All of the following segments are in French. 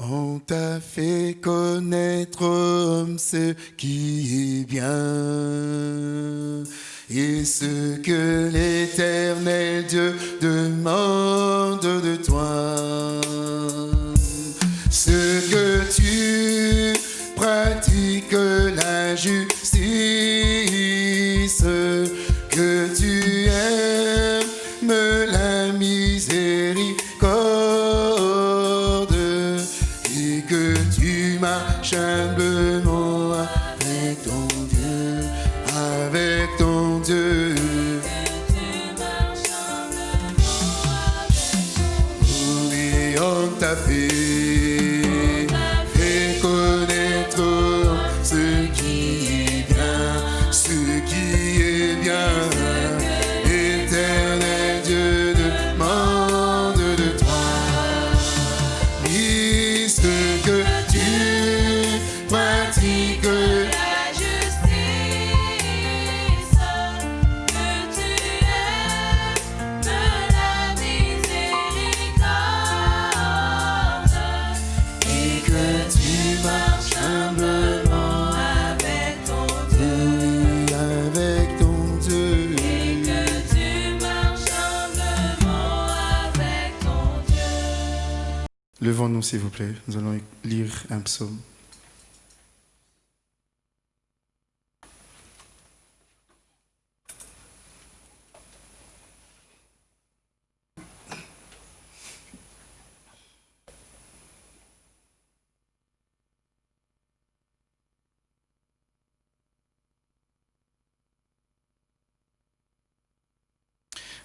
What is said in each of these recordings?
On t'a fait connaître ce qui est bien et ce que l'éternel Dieu demande de toi. Ce que tu pratiques la justice, Levons-nous, s'il vous plaît. Nous allons lire un psaume.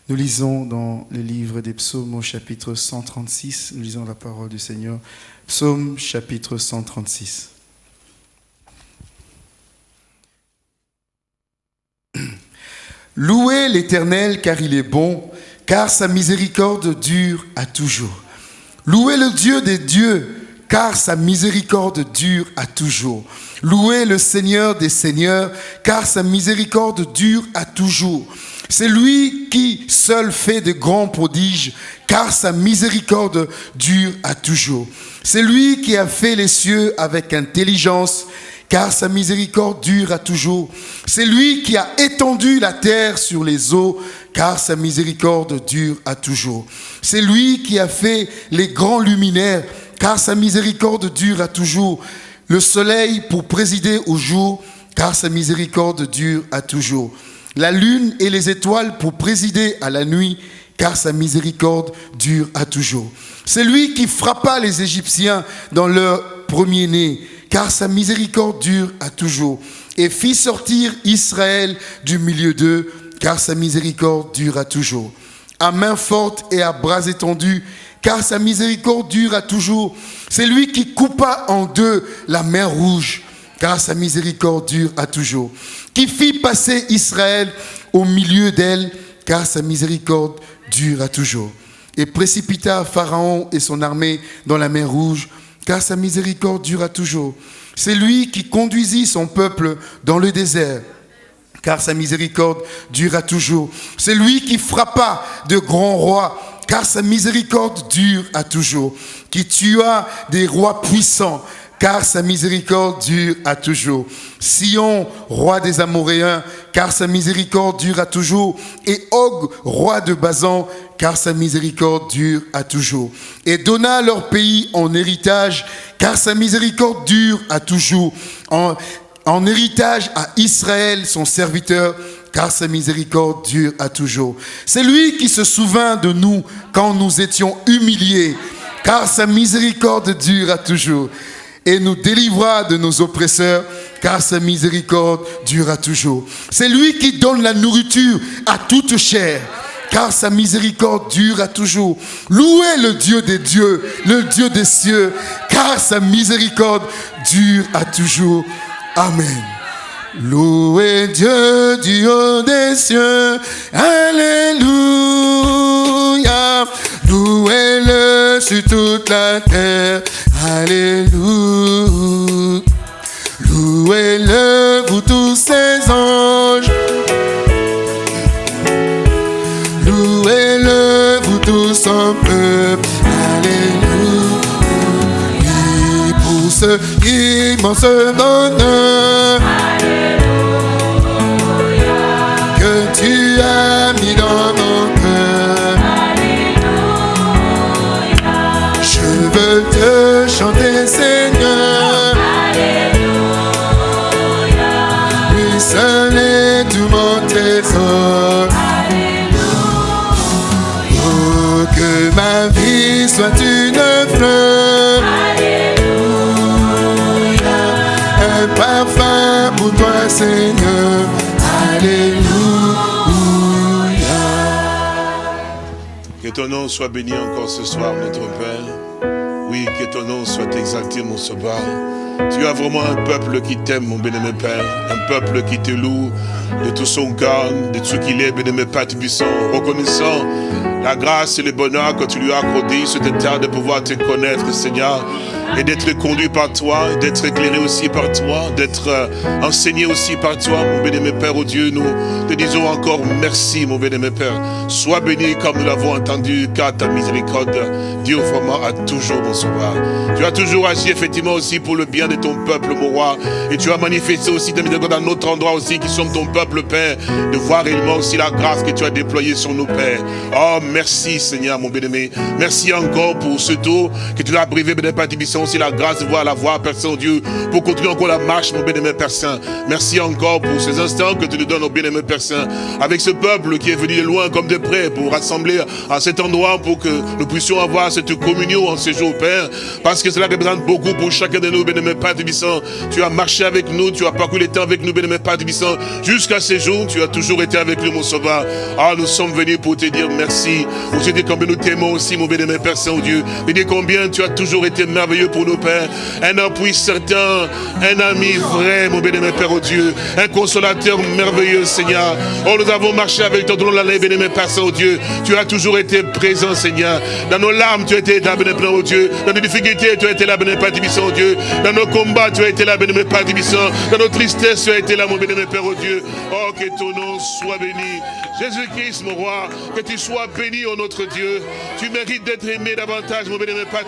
Nous lisons dans le livre des psaumes au chapitre 136, nous lisons la parole du Seigneur. Psaume chapitre 136. Louez l'Éternel car il est bon, car sa miséricorde dure à toujours. Louez le Dieu des dieux, car sa miséricorde dure à toujours. Louez le Seigneur des seigneurs, car sa miséricorde dure à toujours. C'est lui qui seul fait de grands prodiges, car sa miséricorde dure à toujours. C'est lui qui a fait les cieux avec intelligence, car sa miséricorde dure à toujours. C'est lui qui a étendu la terre sur les eaux, car sa miséricorde dure à toujours. C'est lui qui a fait les grands luminaires, car sa miséricorde dure à toujours. Le soleil pour présider au jour, car sa miséricorde dure à toujours. La lune et les étoiles pour présider à la nuit, car sa miséricorde dure à toujours. C'est lui qui frappa les Égyptiens dans leur premier-né, car sa miséricorde dure à toujours, et fit sortir Israël du milieu d'eux, car sa miséricorde dure à toujours. À main forte et à bras étendus, car sa miséricorde dure à toujours. C'est lui qui coupa en deux la mer rouge, car sa miséricorde dure à toujours. Qui fit passer Israël au milieu d'elle, car sa miséricorde dure à toujours. Et précipita Pharaon et son armée dans la mer rouge, car sa miséricorde dure à toujours. C'est lui qui conduisit son peuple dans le désert, car sa miséricorde dure à toujours. C'est lui qui frappa de grands rois, car sa miséricorde dure à toujours. Qui tua des rois puissants, car sa miséricorde dure à toujours. Sion, roi des Amoréens, car sa miséricorde dure à toujours. Et Og, roi de Bazan, car sa miséricorde dure à toujours. Et donna leur pays en héritage, car sa miséricorde dure à toujours. En, en héritage à Israël, son serviteur, car sa miséricorde dure à toujours. C'est lui qui se souvint de nous quand nous étions humiliés, car sa miséricorde dure à toujours. Et nous délivra de nos oppresseurs, car sa miséricorde dure à toujours. C'est lui qui donne la nourriture à toute chair, car sa miséricorde dure à toujours. Louez le Dieu des dieux, le Dieu des cieux, car sa miséricorde dure à toujours. Amen. Louez Dieu du haut des cieux. Alléluia. Louez-le sur toute la terre. Alléluia. Louez-le, vous tous ses anges. Louez-le, vous tous son peuple. Alléluia. immense, immense bonheur Que ton nom soit béni encore ce soir, notre Père. Oui, que ton nom soit exalté, mon sauveur. Tu as vraiment un peuple qui t'aime, mon bien-aimé Père. Un peuple qui te loue de tout son cœur, de tout ce qu'il est, bien-aimé Père Tubissant. Reconnaissant la grâce et le bonheur que tu lui as accordé sur cette terre de pouvoir te connaître, Seigneur. Et d'être conduit par toi, d'être éclairé aussi par toi, d'être euh, enseigné aussi par toi, mon bien-aimé Père, oh Dieu. Nous te disons encore merci, mon bien-aimé Père. Sois béni comme nous l'avons entendu, car ta miséricorde dure vraiment à toujours, sauveur. Tu as toujours agi effectivement aussi pour le bien de ton peuple, mon roi. Et tu as manifesté aussi ta miséricorde à notre endroit aussi, qui sommes ton peuple, Père, de voir réellement aussi la grâce que tu as déployée sur nos pères. Oh, merci, Seigneur, mon bien-aimé. Merci encore pour ce tour que tu as privé, bien Père Aussi la grâce de voir la voix, Père Saint-Dieu, pour continuer encore la marche, mon bien-aimé Père Saint. Merci encore pour ces instants que tu nous donnes, au bien-aimé Père Saint, avec ce peuple qui est venu de loin comme de près pour rassembler à cet endroit pour que nous puissions avoir cette communion en ce jour, Père, parce que cela représente beaucoup pour chacun de nous, bien-aimé Père Tibissant. Tu as marché avec nous, tu as parcouru les temps avec nous, bien-aimé Père Tibissant, jusqu'à ce jour, tu as toujours été avec nous, mon sauveur. Ah, nous sommes venus pour te dire merci, pour te dire combien nous t'aimons aussi, mon bien-aimé Père Saint-Dieu, et dire combien tu as toujours été merveilleux pour nous, Père. Un appui certain, un ami vrai, mon bien-aimé Père, oh Dieu, un consolateur merveilleux, Seigneur. Oh, nous avons marché avec toi dans l'année, bien-aimé Père Saint-Dieu. Tu as toujours été présent, Seigneur. Dans nos larmes, tu as été là, bien-aimé Père, oh Dieu. Dans nos difficultés, tu as été là, bien-aimé Père Tibissant, oh Dieu. Dans nos combats, tu as été là, bien-aimé Père Tibissant. Dans nos tristesses, tu as été là, mon bien-aimé Père, oh Dieu. Oh, que ton nom soit béni. Jésus-Christ, mon roi, que tu sois béni, oh notre Dieu. Tu mérites d'être aimé davantage, mon bien-aimé Père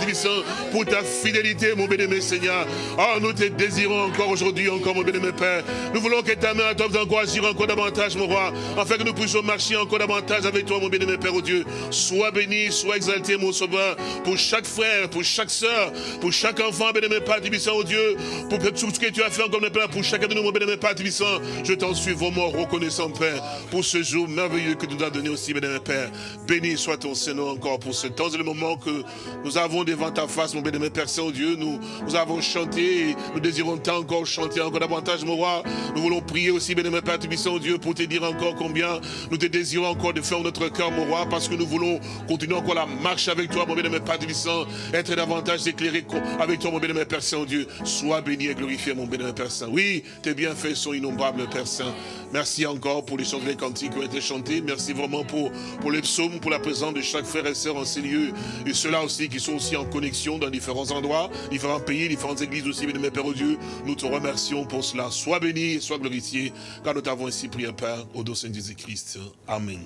pour ta fidélité, mon bien-aimé Seigneur. Oh, nous te désirons encore aujourd'hui, encore, mon bien-aimé Père. Nous voulons que ta main à toi encore davantage, mon roi, afin que nous puissions marcher encore davantage avec toi, mon bien-aimé Père, oh Dieu. Sois béni, sois exalté, mon sauveur, pour chaque frère, pour chaque soeur, pour chaque enfant, bien-aimé Père Tibissant, oh Dieu, pour tout ce que tu as fait encore, mon Père, pour chacun de nous, mon bien-aimé Père Tibissant, je t'en suis vraiment reconnaissant, Père, pour ce jour que tu nous as donné aussi, bien-aimé Père. Béni soit ton Seigneur encore pour ce temps et le moment que nous avons devant ta face, mon bien-aimé Père Saint-Dieu. Nous, nous avons chanté nous désirons tant encore chanter encore davantage, mon roi. Nous voulons prier aussi, bien-aimé Père Tubissant, Dieu, pour te dire encore combien nous te désirons encore de faire notre cœur, mon roi, parce que nous voulons continuer encore la marche avec toi, mon bien-aimé Père Tubissant, être davantage éclairé avec toi, mon bien-aimé Père Saint-Dieu. Sois béni et glorifié, mon bien-aimé Père Saint. Oui, tes bienfaits sont innombrables, Père Saint. Merci encore pour les chants les cantiques qui ont été chantés. Merci vraiment pour, pour les psaumes, pour la présence de chaque frère et sœur en ces lieux. Et ceux-là aussi qui sont aussi en connexion dans différents endroits, différents pays, différentes églises aussi, bien mes Père au Dieu. Nous te remercions pour cela. Sois béni, sois glorifié, car nous t'avons ainsi prié, Père, au dos de Jésus-Christ. Amen.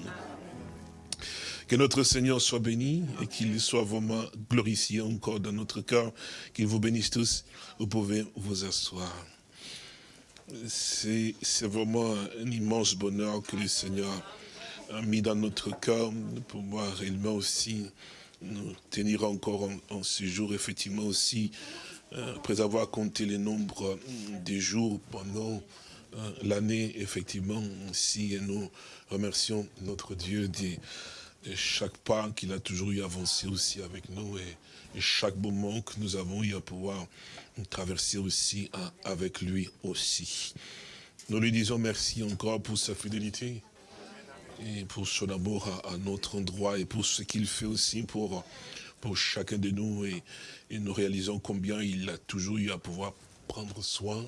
Que notre Seigneur soit béni et qu'il soit vraiment glorifié encore dans notre cœur. Qu'il vous bénisse tous. Vous pouvez vous asseoir. C'est vraiment un immense bonheur que le Seigneur mis dans notre cœur de pouvoir réellement aussi nous tenir encore en, ce jour, effectivement aussi, euh, après avoir compté le nombre euh, des jours pendant euh, l'année, effectivement, aussi, et nous remercions notre Dieu de, chaque pas qu'il a toujours eu avancé aussi avec nous et, chaque moment que nous avons eu à pouvoir traverser aussi avec lui aussi. Nous lui disons merci encore pour sa fidélité et pour son amour à, notre endroit et pour ce qu'il fait aussi pour, pour chacun de nous. Et, nous réalisons combien il a toujours eu à pouvoir prendre soin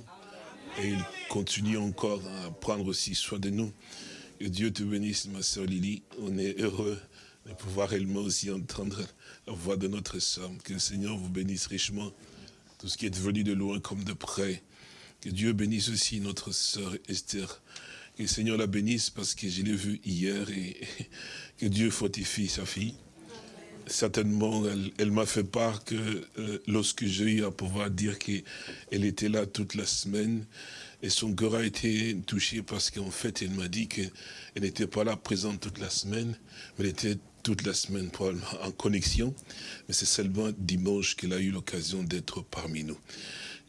et il continue encore à prendre aussi soin de nous. Que Dieu te bénisse, ma soeur Lily. On est heureux de pouvoir réellement aussi entendre la voix de notre soeur. Que le Seigneur vous bénisse richement. Tout ce qui est venu de loin comme de près. Que Dieu bénisse aussi notre sœur Esther. Que le Seigneur la bénisse parce que je l'ai vue hier et que Dieu fortifie sa fille. certainement, elle, m'a fait part que euh, lorsque j'ai eu à pouvoir dire qu'elle était là toute la semaine, et son cœur a été touché parce qu'en fait, elle m'a dit qu'elle n'était pas là présente toute la semaine, mais elle était toute la semaine probablement en connexion, mais c'est seulement dimanche qu'elle a eu l'occasion d'être parmi nous.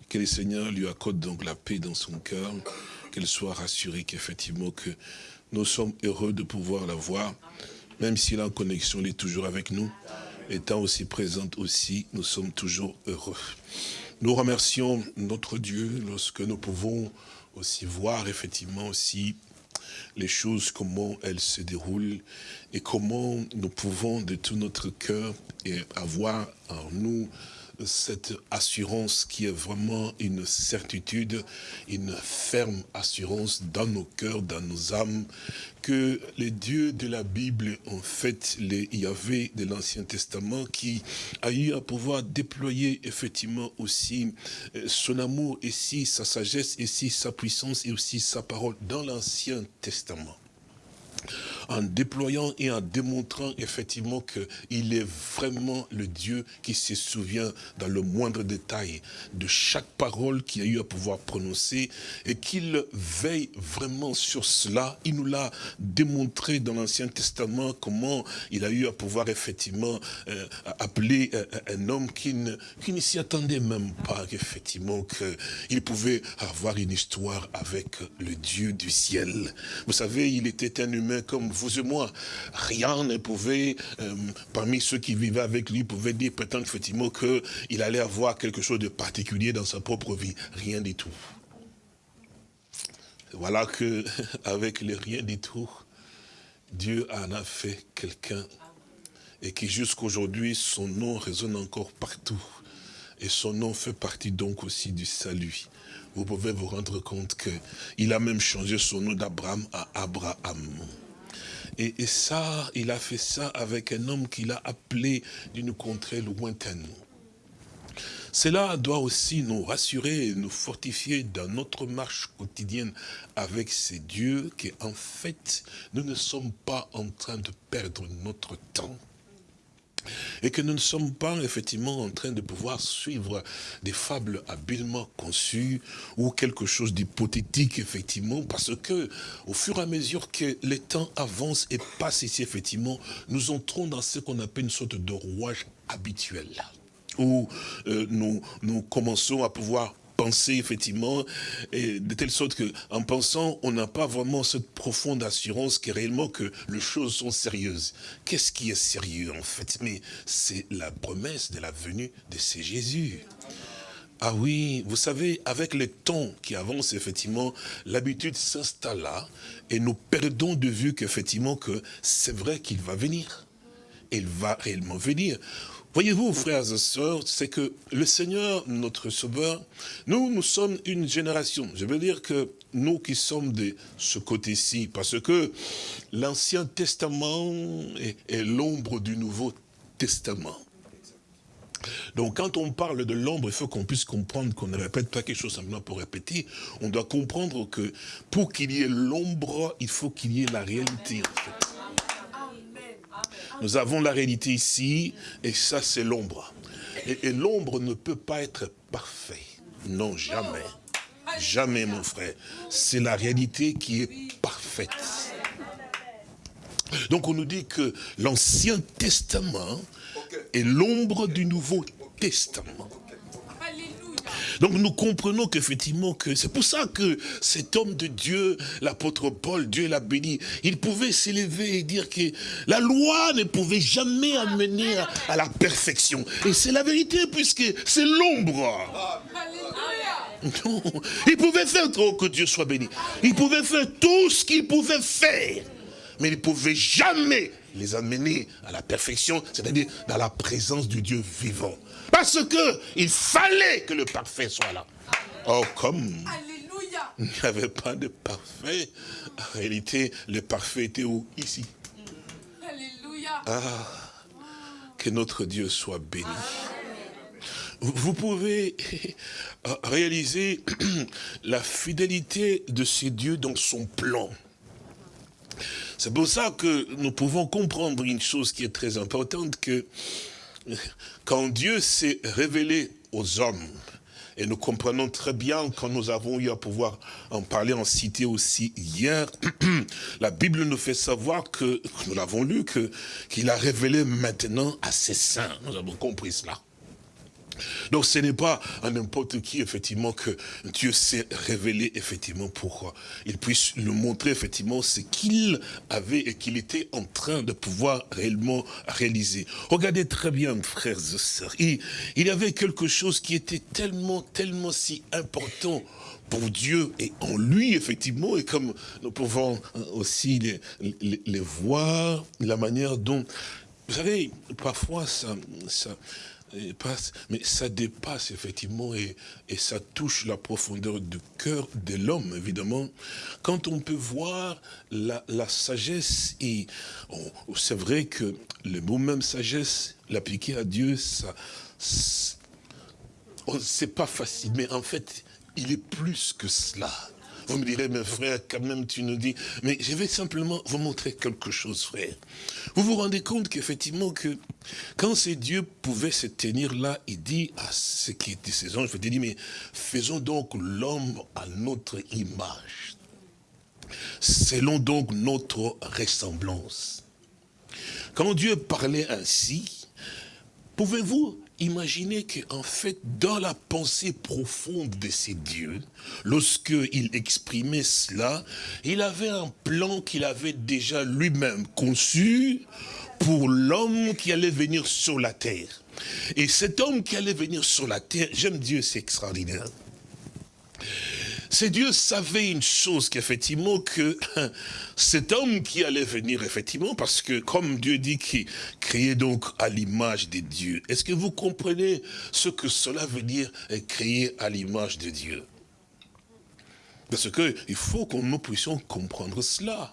Que le Seigneur lui accorde donc la paix dans son cœur, qu'elle soit rassurée qu'effectivement que nous sommes heureux de pouvoir la voir, même si en connexion, est toujours avec nous, étant aussi présente aussi, nous sommes toujours heureux. Nous remercions notre Dieu lorsque nous pouvons aussi voir effectivement aussi les choses, comment elles se déroulent et comment nous pouvons de tout notre cœur avoir en nous cette assurance qui est vraiment une certitude, une ferme assurance dans nos cœurs, dans nos âmes, que les dieux de la Bible, en fait, les Yahvé de l'Ancien Testament, qui a eu à pouvoir déployer effectivement aussi euh, son amour, et si sa sagesse, et sa puissance, et aussi sa parole dans l'Ancien Testament en déployant et en démontrant effectivement qu'il est vraiment le Dieu qui se souvient dans le moindre détail de chaque parole qu'il a eu à pouvoir prononcer et qu'il veille vraiment sur cela. Il nous l'a démontré dans l'Ancien Testament comment il a eu à pouvoir effectivement euh, appeler euh, un homme qui ne, qui ne s'y attendait même pas effectivement qu'il pouvait avoir une histoire avec le Dieu du ciel. Vous savez, il était un humain comme vous et moi. Rien ne pouvait, euh, parmi ceux qui vivaient avec lui, pouvait dire peut-être effectivement qu'il allait avoir quelque chose de particulier dans sa propre vie. Rien du tout. Voilà que, avec le rien du tout, Dieu en a fait quelqu'un et qui jusqu'aujourd'hui, son nom résonne encore partout. Et son nom fait partie donc aussi du salut. Vous pouvez vous rendre compte qu'il a même changé son nom d'Abraham à Abraham. Et, ça, il a fait ça avec un homme qu'il a appelé d'une contrée lointaine. Cela doit aussi nous rassurer et nous fortifier dans notre marche quotidienne avec ces dieux, qu'en fait, nous ne sommes pas en train de perdre notre temps et que nous ne sommes pas effectivement en train de pouvoir suivre des fables habilement conçues ou quelque chose d'hypothétique effectivement parce que au fur et à mesure que les temps avancent et passent ici effectivement nous entrons dans ce qu'on appelle une sorte de rouage habituel où euh, nous, nous commençons à pouvoir penser effectivement, et de telle sorte que, en pensant, on n'a pas vraiment cette profonde assurance que réellement que les choses sont sérieuses. Qu'est-ce qui est sérieux en fait? Mais c'est la promesse de la venue de ces Jésus. Ah oui, vous savez, avec le temps qui avance, effectivement, l'habitude s'installe là, et nous perdons de vue qu'effectivement, que c'est vrai qu'il va venir. Il va réellement venir. Voyez-vous, frères et sœurs, c'est que le Seigneur, notre Sauveur, nous, nous sommes une génération. Je veux dire que nous qui sommes de ce côté-ci, parce que l'Ancien Testament est, l'ombre du Nouveau Testament. Donc quand on parle de l'ombre, il faut qu'on puisse comprendre qu'on ne répète pas quelque chose simplement pour répéter. On doit comprendre que pour qu'il y ait l'ombre, il faut qu'il y ait la réalité. Nous avons la réalité ici, et ça c'est l'ombre. Et, l'ombre ne peut pas être parfait. Non, jamais. Jamais, mon frère. C'est la réalité qui est parfaite. Donc on nous dit que l'Ancien Testament est l'ombre du Nouveau Testament. Donc nous comprenons qu'effectivement, que c'est pour ça que cet homme de Dieu, l'apôtre Paul, Dieu l'a béni, il pouvait s'élever et dire que la loi ne pouvait jamais amener à, à la perfection. Et c'est la vérité puisque c'est l'ombre. Non, il pouvait faire, oh, que Dieu soit béni, il pouvait faire tout ce qu'il pouvait faire, mais il ne pouvait jamais les amener à la perfection, c'est-à-dire dans la présence du Dieu vivant. Parce que il fallait que le parfait soit là. Oh, comme il n'y avait pas de parfait, en réalité, le parfait était où? Ici. Alléluia. Ah, que notre Dieu soit béni. Vous pouvez réaliser la fidélité de ces dieux dans son plan. C'est pour ça que nous pouvons comprendre une chose qui est très importante, que quand Dieu s'est révélé aux hommes, et nous comprenons très bien quand nous avons eu à pouvoir en parler en cité aussi hier, la Bible nous fait savoir que, nous l'avons lu, qu'il a révélé maintenant à ses saints. Nous avons compris cela. Donc ce n'est pas à n'importe qui, effectivement, que Dieu s'est révélé, effectivement, pour qu'il puisse nous montrer, effectivement, ce qu'il avait et qu'il était en train de pouvoir réellement réaliser. Regardez très bien, frères et sœurs, il, y avait quelque chose qui était tellement, tellement si important pour Dieu et en lui, effectivement, et comme nous pouvons aussi les, les, voir, la manière dont, vous savez, parfois ça, ça mais ça dépasse effectivement et, ça touche la profondeur du cœur de l'homme, évidemment. Quand on peut voir la, sagesse, et c'est vrai que le mot même sagesse, l'appliquer à Dieu, ça, c'est pas facile, mais en fait, il est plus que cela. Vous me direz, mes frères, quand même, tu nous dis. Mais je vais simplement vous montrer quelque chose, frère. Vous vous rendez compte qu'effectivement, que quand ces dieux pouvaient se tenir là, il dit à ce qui étaient ces anges, il dit, mais faisons donc l'homme à notre image. Selon donc notre ressemblance. Quand Dieu parlait ainsi, pouvez-vous Imaginez qu'en fait, dans la pensée profonde de ces dieux, lorsqu'il exprimait cela, il avait un plan qu'il avait déjà lui-même conçu pour l'homme qui allait venir sur la terre. Et cet homme qui allait venir sur la terre, j'aime Dieu, c'est extraordinaire. C'est Dieu savait une chose qu'effectivement que cet homme qui allait venir effectivement, parce que comme Dieu dit qu'il créait donc à l'image de Dieu, est-ce que vous comprenez ce que cela veut dire créer à l'image de Dieu Parce que il faut que nous puissions comprendre cela.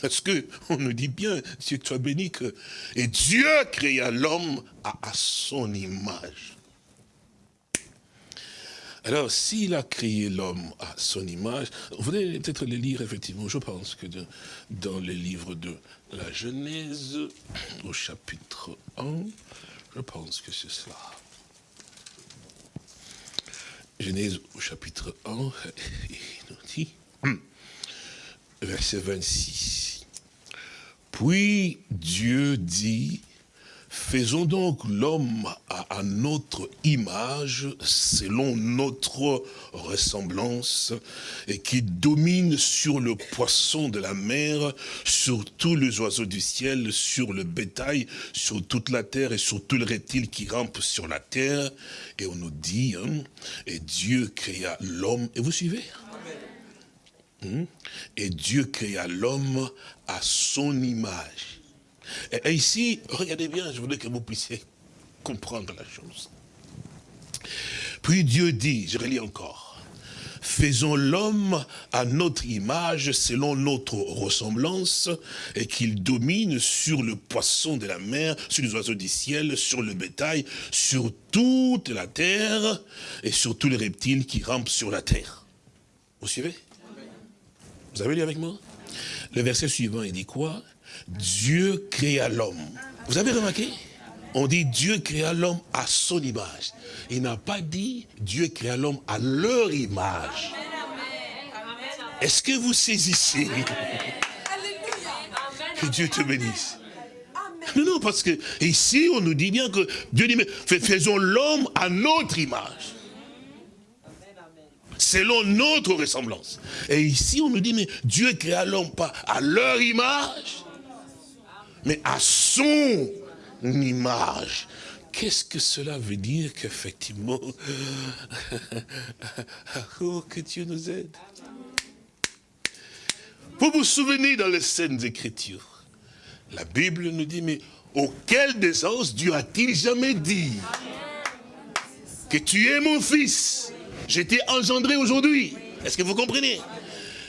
Parce que on nous dit bien, Dieu soit béni que et Dieu créa l'homme à son image. Alors, s'il a créé l'homme à son image, vous allez peut-être le lire, effectivement, je pense que dans les livres de la Genèse, au chapitre 1, je pense que c'est cela. Genèse au chapitre 1, il nous dit, verset 26. Puis Dieu dit, Faisons donc l'homme à, notre image, selon notre ressemblance, et qui domine sur le poisson de la mer, sur tous les oiseaux du ciel, sur le bétail, sur toute la terre et sur tous les reptiles qui rampent sur la terre. Et on nous dit, hein, et Dieu créa l'homme. Et vous suivez? Hein? Et Dieu créa l'homme à son image. Et, ici, regardez bien, je voudrais que vous puissiez comprendre la chose. Puis Dieu dit, je relis encore, faisons l'homme à notre image, selon notre ressemblance, et qu'il domine sur le poisson de la mer, sur les oiseaux du ciel, sur le bétail, sur toute la terre, et sur tous les reptiles qui rampent sur la terre. Vous suivez? Vous avez lu avec moi? Le verset suivant, il dit quoi? Dieu créa l'homme. Vous avez remarqué? On dit Dieu créa l'homme à son image. Il n'a pas dit Dieu créa l'homme à leur image. Est-ce que vous saisissez? Que Dieu te bénisse. Non, non, parce que ici, on nous dit bien que Dieu dit, mais faisons l'homme à notre image. Selon notre ressemblance. Et ici, on nous dit, mais Dieu créa l'homme pas à leur image, mais à son image. Qu'est-ce que cela veut dire qu'effectivement, oh, que Dieu nous aide. Vous vous souvenez dans les scènes écritures, la Bible nous dit, mais auquel des os Dieu a-t-il jamais dit que tu es mon fils? Été engendré aujourd'hui. Est-ce que vous comprenez?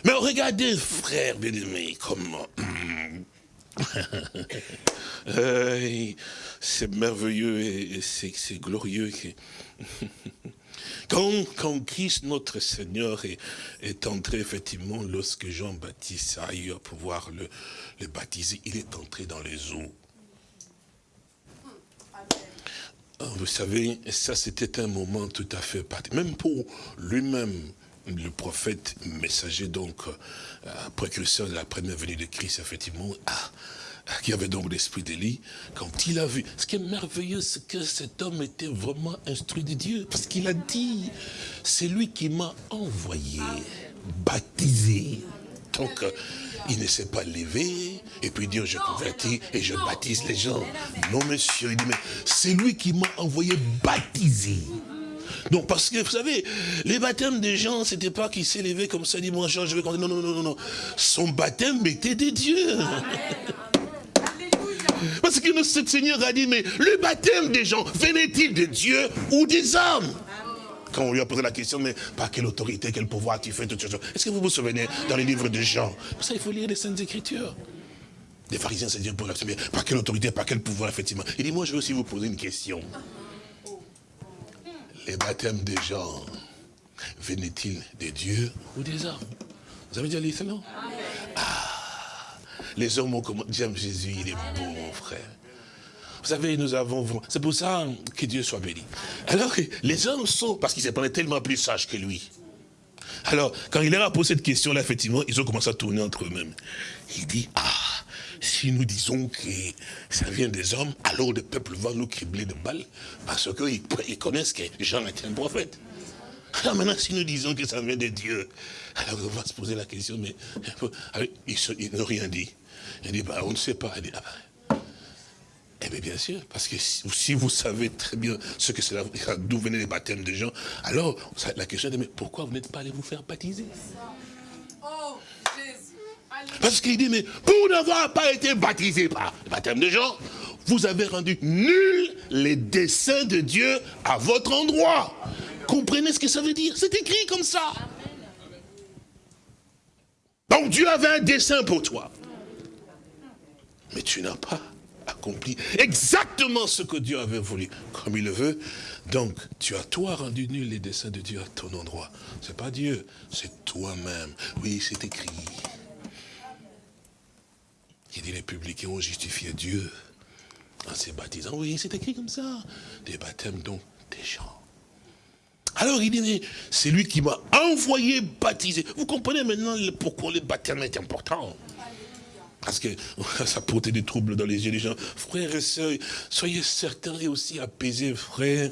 Mais regardez, frère bien-aimé, comment c'est merveilleux et c'est glorieux Quand, quand Christ, notre Seigneur, est, est entré, effectivement, lorsque Jean-Baptiste a eu à pouvoir le, le baptiser, il est entré dans les eaux. Ah, Vous savez, ça c'était un moment tout à fait particulier. Même pour lui-même, le prophète messager, donc, euh, précurseur de la première venue de Christ, effectivement, qui avait donc l'esprit d'Élie, quand il a vu, ce qui est merveilleux, c'est que cet homme était vraiment instruit de Dieu, parce qu'il a dit, c'est lui qui m'a envoyé, baptisé. Donc, euh, il ne s'est pas levé et puis dire je convertis et je baptise les gens. Non, monsieur, il dit, mais c'est lui qui m'a envoyé baptiser. Donc, parce que, vous savez, les baptêmes des gens, c'était pas qu'il s'est levé comme ça, dit, moi, Jean, je vais. Non, non, non, non, non. Son baptême était des dieux. Parce que notre Seigneur a dit, mais le baptême des gens, venait-il de Dieu ou des hommes? Quand on lui a posé la question, mais par quelle autorité, quel pouvoir tu fais toutes ces choses? Est-ce que vous vous souvenez dans les livres de Jean? Pour ça, il faut lire les Saintes Écritures. Les pharisiens se disent, par quelle autorité, par quel pouvoir, effectivement? Il dit, moi, je veux aussi vous poser une question. Les baptêmes des gens, venaient-ils des dieux ou des hommes? Vous avez déjà lu non Ah Les hommes ont commencé, j'aime Jésus, il est beau, mon frère. Vous savez, nous avons... C'est pour ça que Dieu soit béni. Alors que les hommes sont, parce qu'ils se prenaient tellement plus sages que lui. Alors, quand il leur a posé cette question-là, effectivement, ils ont commencé à tourner entre eux-mêmes. Il dit, ah, si nous disons que ça vient des hommes, alors le peuple va nous cribler de balles, parce qu'ils ils connaissent que Jean était un prophète. Alors maintenant, si nous disons que ça vient de Dieu, alors on va se poser la question, mais alors, ils, n'ont rien dit. Il dit, bah, on ne sait pas. Ah, bah, eh bien, bien sûr, parce que si, vous savez très bien ce que c'est, d'où venaient les baptêmes des gens, alors la question est, mais pourquoi vous n'êtes pas allé vous faire baptiser? Parce qu'il dit, mais pour n'avoir pas été baptisé par le baptême de gens, vous avez rendu nuls les desseins de Dieu à votre endroit. Comprenez ce que ça veut dire? C'est écrit comme ça. Donc Dieu avait un dessein pour toi. Mais tu n'as pas accompli exactement ce que Dieu avait voulu, comme il le veut. Donc, tu as toi rendu nul les desseins de Dieu à ton endroit. C'est pas Dieu, c'est toi-même. Oui, c'est écrit. Il dit les publicains ont justifié Dieu en se baptisant. Oui, c'est écrit comme ça. Des baptêmes donc des gens. Alors il dit, c'est lui qui m'a envoyé baptiser. Vous comprenez maintenant pourquoi le baptême est important parce que ça portait des troubles dans les yeux des gens. Frères et sœurs, soyez certains et aussi apaisés, frères.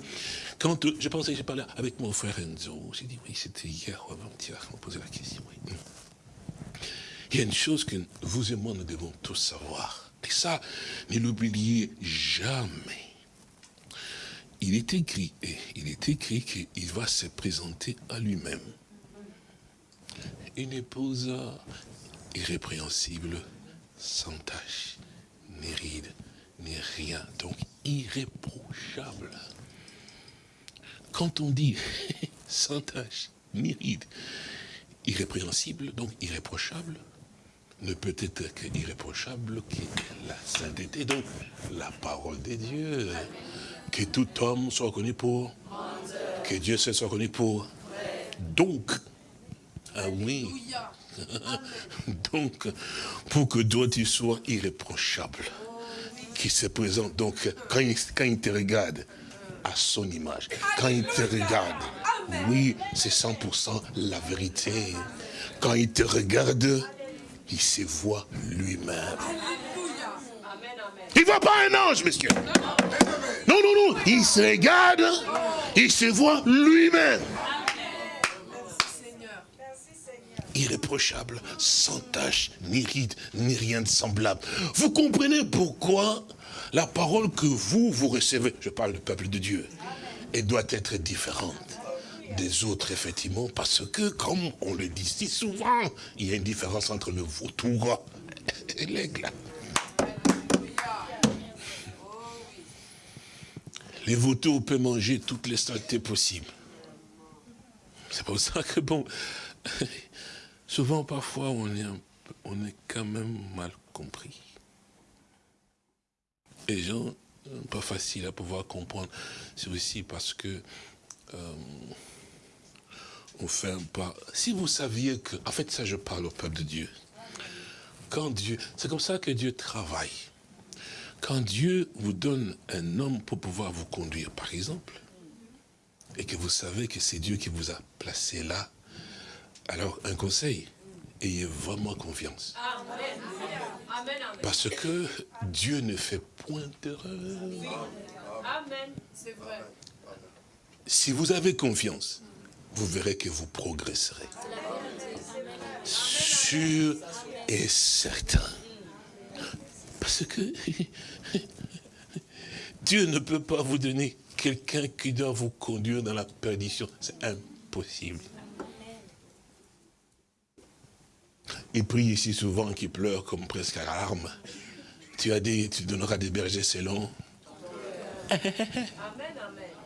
Quand je pensais, j'ai parlé avec mon frère Enzo, j'ai dit, oui, c'était hier avant-hier, on posait la question. oui. Il y a une chose que vous et moi, nous devons tous savoir. Et ça, ne l'oubliez jamais. Il est écrit, et il est écrit qu'il va se présenter à lui-même. Une épouse irrépréhensible, sans tache, ni ride, ni rien. Donc irréprochable. Quand on dit sans tache, ni ride, irrépréhensible, donc irréprochable, ne peut être que irréprochable que la sainteté, donc la parole de Dieu. Que tout homme soit reconnu pour, que Dieu se soit reconnu pour. Donc, ah oui, donc, pour que toi tu sois irréprochable, qui se présente, donc, quand quand il te regarde, à son image, quand il te regarde, oui, c'est 100% la vérité. Quand il te regarde, il se voit lui-même. Il ne voit pas un ange, monsieur. Non, non, non, il se regarde, il se voit lui-même. Irréprochable, sans tache, ni ride, ni rien de semblable. Vous comprenez pourquoi la parole que vous, vous recevez, je parle du peuple de Dieu, elle doit être différente des autres, effectivement, parce que, comme on le dit si souvent, il y a une différence entre le vautour et l'aigle. Les vautours peuvent manger toutes les saletés possibles. C'est pour ça que, bon, souvent, parfois, on est, on est quand même mal compris. Les gens, pas facile à pouvoir comprendre. C'est aussi parce que euh, un pas. Si vous saviez que, en fait, ça, je parle au peuple de Dieu. Quand Dieu, c'est comme ça que Dieu travaille. Quand Dieu vous donne un homme pour pouvoir vous conduire, par exemple, et que vous savez que c'est Dieu qui vous a placé là, alors un conseil, ayez vraiment confiance. Parce que Dieu ne fait point d'erreur. Amen. C'est vrai. Si vous avez confiance, vous verrez que vous progresserez. Sûr et certain. Parce que Dieu ne peut pas vous donner quelqu'un qui doit vous conduire dans la perdition. C'est impossible. Il prie ici souvent, qui pleure comme presque à l'arme. Tu as dit, tu donneras des bergers selon. Amen, amen.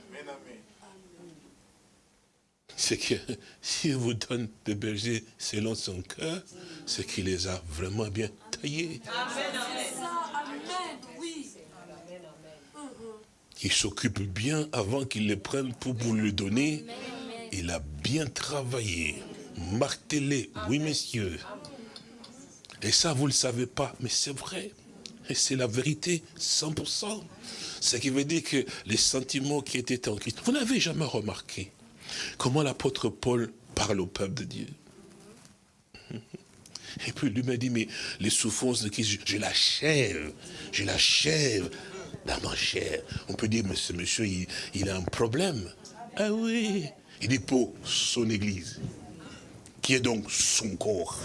C'est que s'il vous donne des bergers selon son cœur, c'est qu'il les a vraiment bien taillés. Amen, amen. Ça, amen. Oui. Il s'occupe bien avant qu'il les prenne pour vous le donner. Il a bien travaillé, martelé, oui messieurs. Et ça, vous ne le savez pas, mais c'est vrai. Et c'est la vérité, 100%. Ce qui veut dire que les sentiments qui étaient en Christ, vous n'avez jamais remarqué comment l'apôtre Paul parle au peuple de Dieu? Et puis lui m'a dit, mais les souffrances de Christ, je, l'achève, je l'achève dans ma chair. On peut dire, mais ce monsieur, il, a un problème. Ah oui, il dit pour son église, qui est donc son corps.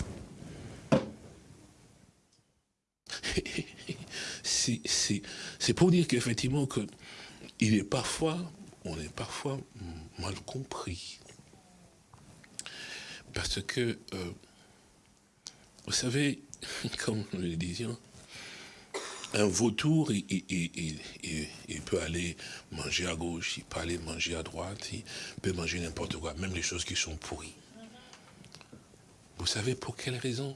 C'est pour dire qu'effectivement, que il est parfois, on est parfois mal compris. Parce que, euh, vous savez, comme nous le disions, un vautour, il- il peut aller manger à gauche, il peut aller manger à droite, il peut manger n'importe quoi, même les choses qui sont pourries. Vous savez pour quelle raison?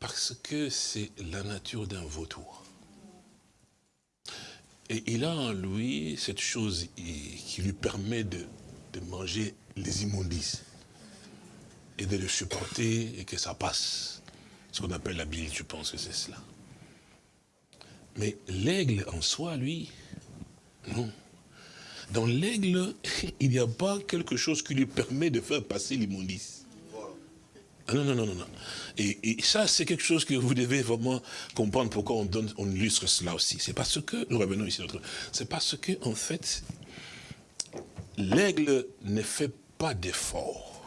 Parce que c'est la nature d'un vautour. Et il a en lui cette chose qui lui permet de, de manger les immondices et de le supporter et que ça passe. Ce qu'on appelle la bile, je pense que c'est cela. Mais l'aigle en soi, lui, non. Dans l'aigle, il n'y a pas quelque chose qui lui permet de faire passer l'immondice. Non, non, non, non. Et, ça, c'est quelque chose que vous devez vraiment comprendre pourquoi on donne, on illustre cela aussi. C'est parce que, nous revenons ici, c'est parce que, en fait, l'aigle ne fait pas d'effort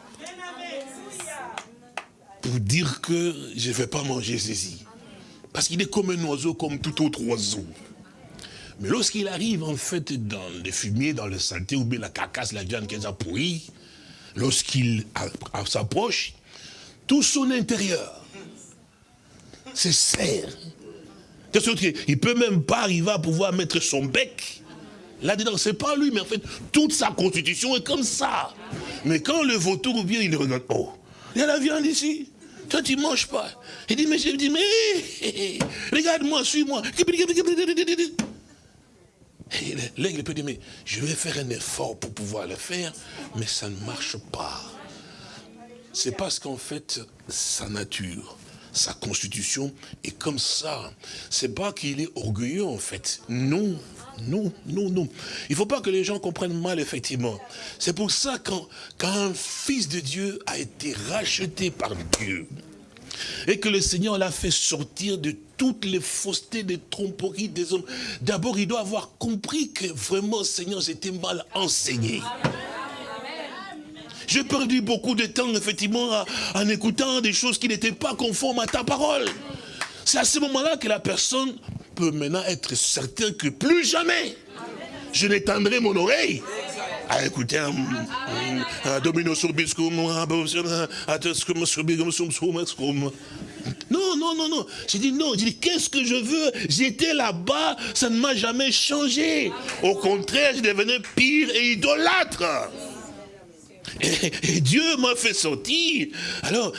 pour dire que je ne vais pas manger ceci. Parce qu'il est comme un oiseau, comme tout autre oiseau. Mais lorsqu'il arrive, en fait, dans le fumier, dans le saleté, ou bien la carcasse, la viande qui est pourrie, lorsqu'il a- a- s'approche, tout son intérieur se serre. De sorte qu'il ne peut même pas arriver à pouvoir mettre son bec là-dedans. C'est pas lui, mais en fait, toute sa constitution est comme ça. Mais quand le vautour vient, il regarde, oh, il y a la viande ici. Toi, tu ne manges pas. Il dit, mais je dis, mais regarde-moi, suis-moi. L'aigle peut dire, mais je vais faire un effort pour pouvoir le faire, mais ça ne marche pas. C'est parce qu'en fait, sa nature, sa constitution est comme ça. C'est pas qu'il est orgueilleux en fait. Non, non, non, non. Il faut pas que les gens comprennent mal effectivement. C'est pour ça quand, quand un fils de Dieu a été racheté par Dieu, et que le Seigneur l'a fait sortir de toutes les faussetés, des tromperies des hommes. D'abord, il doit avoir compris que vraiment, Seigneur, j'étais mal enseigné. J'ai perdu beaucoup de temps, effectivement, en écoutant des choses qui n'étaient pas conformes à ta parole. C'est à ce moment-là que la personne peut maintenant être certain que plus jamais je n'étendrai mon oreille à écouter un, domino. Non, non, non, non. J'ai dit non. J'ai dit qu'est-ce que je veux? J'étais là-bas, ça ne m'a jamais changé. Au contraire, je devenais pire et idolâtre. Et, Dieu m'a fait sortir. Alors,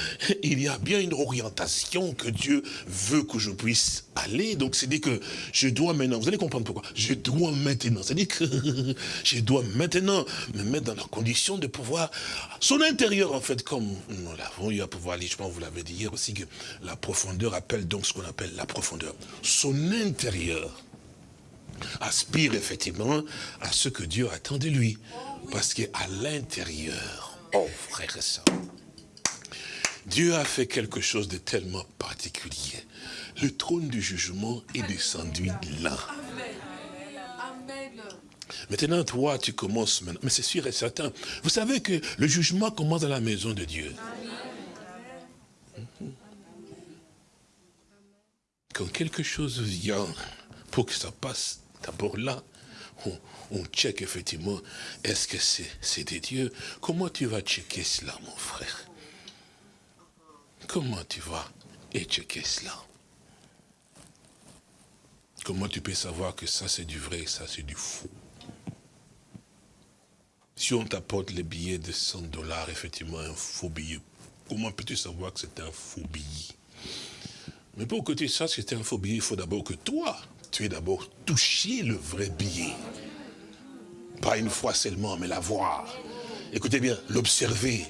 il y a bien une orientation que Dieu veut que je puisse aller. Donc, c'est dit que je dois maintenant, vous allez comprendre pourquoi, je dois maintenant, c'est-à-dire que je dois maintenant me mettre dans la condition de pouvoir, son intérieur en fait, comme nous l'avons eu à pouvoir aller, je pense vous l'avez dit hier aussi, que la profondeur appelle donc ce qu'on appelle la profondeur. Son intérieur aspire effectivement à ce que Dieu attend de lui. Parce qu'à l'intérieur, oh frère et soeur, Dieu a fait quelque chose de tellement particulier. Le trône du jugement est descendu là. Maintenant, toi, tu commences maintenant. Mais c'est sûr et certain. Vous savez que le jugement commence dans la maison de Dieu. Quand quelque chose vient pour que ça passe d'abord là, on, check effectivement, est-ce que c'est des dieux? Comment tu vas checker cela, mon frère? Comment tu vas checker cela? Comment tu peux savoir que ça c'est du vrai et ça c'est du faux? Si on t'apporte les billets de 100 dollars, effectivement un faux billet, comment peux-tu savoir que c'est un faux billet? Mais pour que tu saches que c'est un faux billet, il faut d'abord que toi, tu aies d'abord touché le vrai billet. Pas une fois seulement, mais la voir. Écoutez bien, l'observer,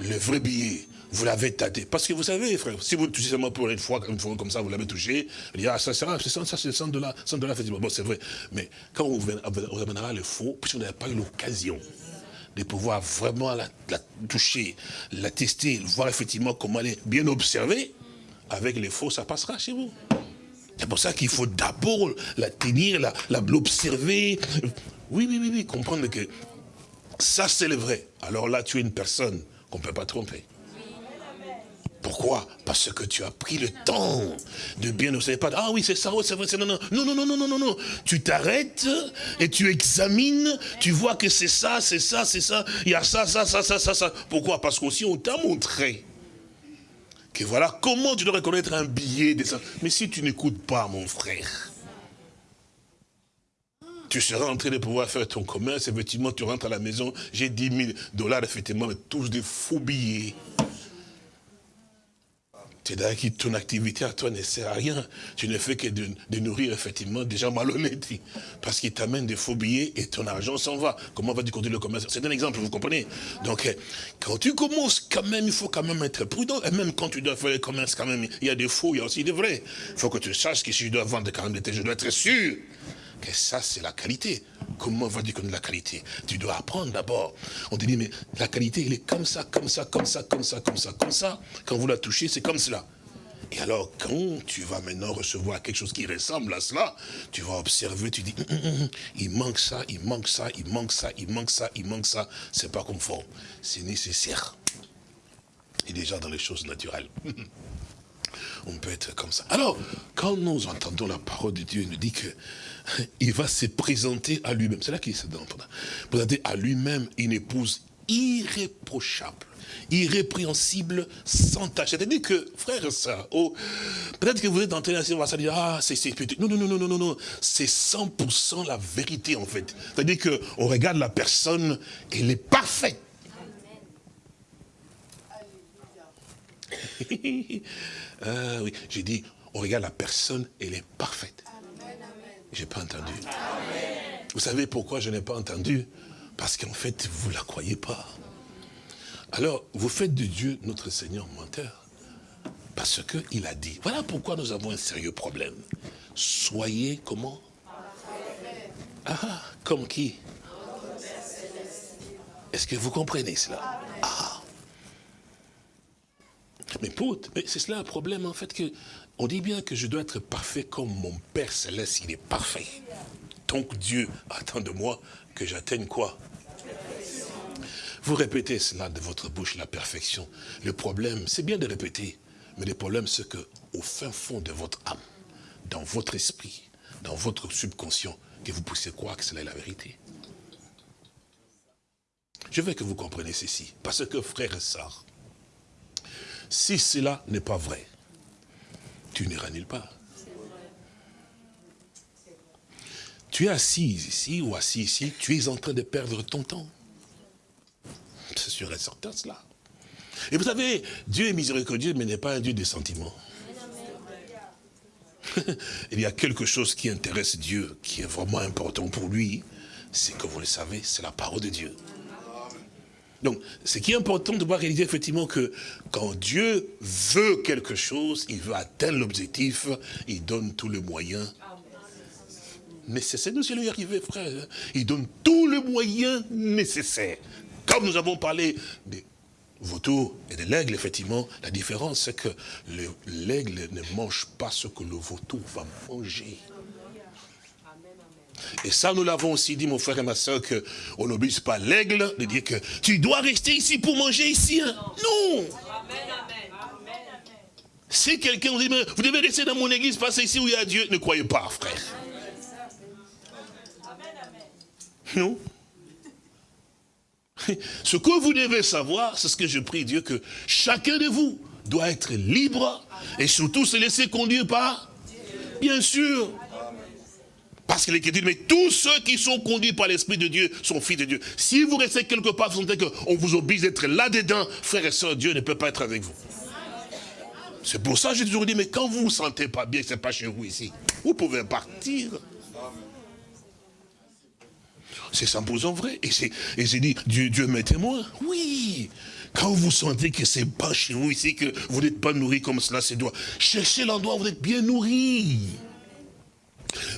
le vrai billet, vous l'avez tâté. Parce que vous savez, frère, si vous touchez seulement pour une fois, comme ça, vous l'avez touché, il dit, ah, ça sera, 100, ça c'est 100 dollars, 100 dollars. Bon, c'est vrai. Mais quand on vous, amènera le faux, puisqu'on n'avait pas eu l'occasion de pouvoir vraiment la, la, toucher, la tester, voir effectivement comment elle est bien observée, avec les faux, ça passera chez vous. C'est pour ça qu'il faut d'abord la tenir, l'observer, oui, oui, oui, oui, comprendre que ça c'est le vrai. Alors là, tu es une personne qu'on ne peut pas tromper. Pourquoi? Parce que tu as pris le temps de bien ne savez pas. Ah oui, c'est ça, c'est vrai, c'est non, non, non, non, non, non, non, non. Tu t'arrêtes et tu examines, tu vois que c'est ça, c'est ça, c'est ça, il y a ça, ça, ça, ça, ça, ça. Pourquoi? Parce qu'aussi on t'a montré que voilà comment tu dois reconnaître un billet de ça. Mais si tu n'écoutes pas, mon frère, tu seras en train de pouvoir faire ton commerce, effectivement, tu rentres à la maison, j'ai 10 000 dollars, effectivement, mais tous des faux billets. C'est-à-dire que ton activité à toi ne sert à rien. Tu ne fais que de, nourrir effectivement des gens malhonnêtes. Parce qu'ils t'amènent des faux billets et ton argent s'en va. Comment vas-tu continuer le commerce? C'est un exemple, vous comprenez? Donc, euh, quand tu commences, quand même, il faut quand même être prudent. Et même quand tu dois faire le commerce, quand même, il y a des faux, il y a aussi des vrais. Il faut que tu saches que si je dois vendre quand même des je dois être sûr que ça, c'est la qualité. Comment vas-tu connaître la qualité? Tu dois apprendre d'abord. On te dit, mais la qualité, elle est comme ça, comme ça, comme ça, comme ça, comme ça, comme ça. Quand vous la touchez, c'est comme cela. Et alors, quand tu vas maintenant recevoir quelque chose qui ressemble à cela, tu vas observer, tu dis, hum, hum, hum, il manque ça, il manque ça, il manque ça, il manque ça, il manque ça. C'est pas conforme. C'est nécessaire. Et déjà dans les choses naturelles. On peut être comme ça. Alors, quand nous entendons la parole de Dieu, il nous dit que il va se présenter à lui-même. C'est là qu'il se donne. Présenter à lui-même une épouse irréprochable, irrépréhensible, sans tâche. C'est-à-dire que, frère soeur, oh, peut-être que vous êtes en train de dire, ah, c'est petit. Non, non, non, non, non, non, c'est 100% la vérité, en fait. C'est-à-dire qu'on regarde la personne, elle est parfaite. ah oui, j'ai dit, on regarde la personne, elle est parfaite. Je n'ai pas entendu. Vous savez pourquoi je n'ai pas entendu? Parce qu'en fait, vous ne la croyez pas. Alors, vous faites de Dieu notre Seigneur menteur. Parce qu'il a dit. Voilà pourquoi nous avons un sérieux problème. Soyez comment? Ah, comme qui? Est-ce que vous comprenez cela? Ah mais, mais c'est cela un problème en fait que on dit bien que je dois être parfait comme mon Père Céleste, il est parfait. Donc Dieu attend de moi que j'atteigne quoi? Vous répétez cela de votre bouche, la perfection. Le problème, c'est bien de répéter, mais le problème, c'est que au fin fond de votre âme, dans votre esprit, dans votre subconscient, que vous puissiez croire que c'est la vérité. Je veux que vous compreniez ceci, parce que frère et si cela n'est pas vrai, tu n'iras nulle part. Tu es assis ici ou assis ici, tu es en train de perdre ton temps. sûr et certain cela. Et vous savez, Dieu est miséricordieux, mais n'est pas un Dieu des sentiments. Il y a quelque chose qui intéresse Dieu, qui est vraiment important pour lui, c'est que vous le savez, c'est la parole de Dieu. Donc, ce qui est important de voir réaliser effectivement que quand Dieu veut quelque chose, il veut atteindre l'objectif, il donne tous les moyens nécessaires. Nous allons y arriver, frère. Il donne tous les moyens nécessaires. Comme nous avons parlé des vautours et de l'aigle, effectivement, la différence, c'est que l'aigle ne mange pas ce que le vautour va manger. Et ça, nous l'avons aussi dit, mon frère et ma soeur, qu'on n'oblige pas l'aigle de dire que tu dois rester ici pour manger ici. Hein. Non Si quelqu'un vous dit, vous devez rester dans mon église, passer ici où il y a Dieu, ne croyez pas, frère. Non Ce que vous devez savoir, c'est ce que je prie Dieu, que chacun de vous doit être libre et surtout se laisser conduire par Bien sûr. Parce est dit, mais tous ceux qui sont conduits par l'Esprit de Dieu sont fils de Dieu. Si vous restez quelque part, vous sentez qu'on vous oblige d'être là-dedans, frères et sœurs, Dieu ne peut pas être avec vous. C'est pour ça que j'ai toujours dit, mais quand vous ne vous sentez pas bien, ce n'est pas chez vous ici, vous pouvez partir. C'est 100% vrai. Et j'ai dit, Dieu, Dieu m'est témoin. Oui. Quand vous sentez que c'est pas chez vous ici, que vous n'êtes pas nourri comme cela se doit, cherchez l'endroit où vous êtes bien nourri.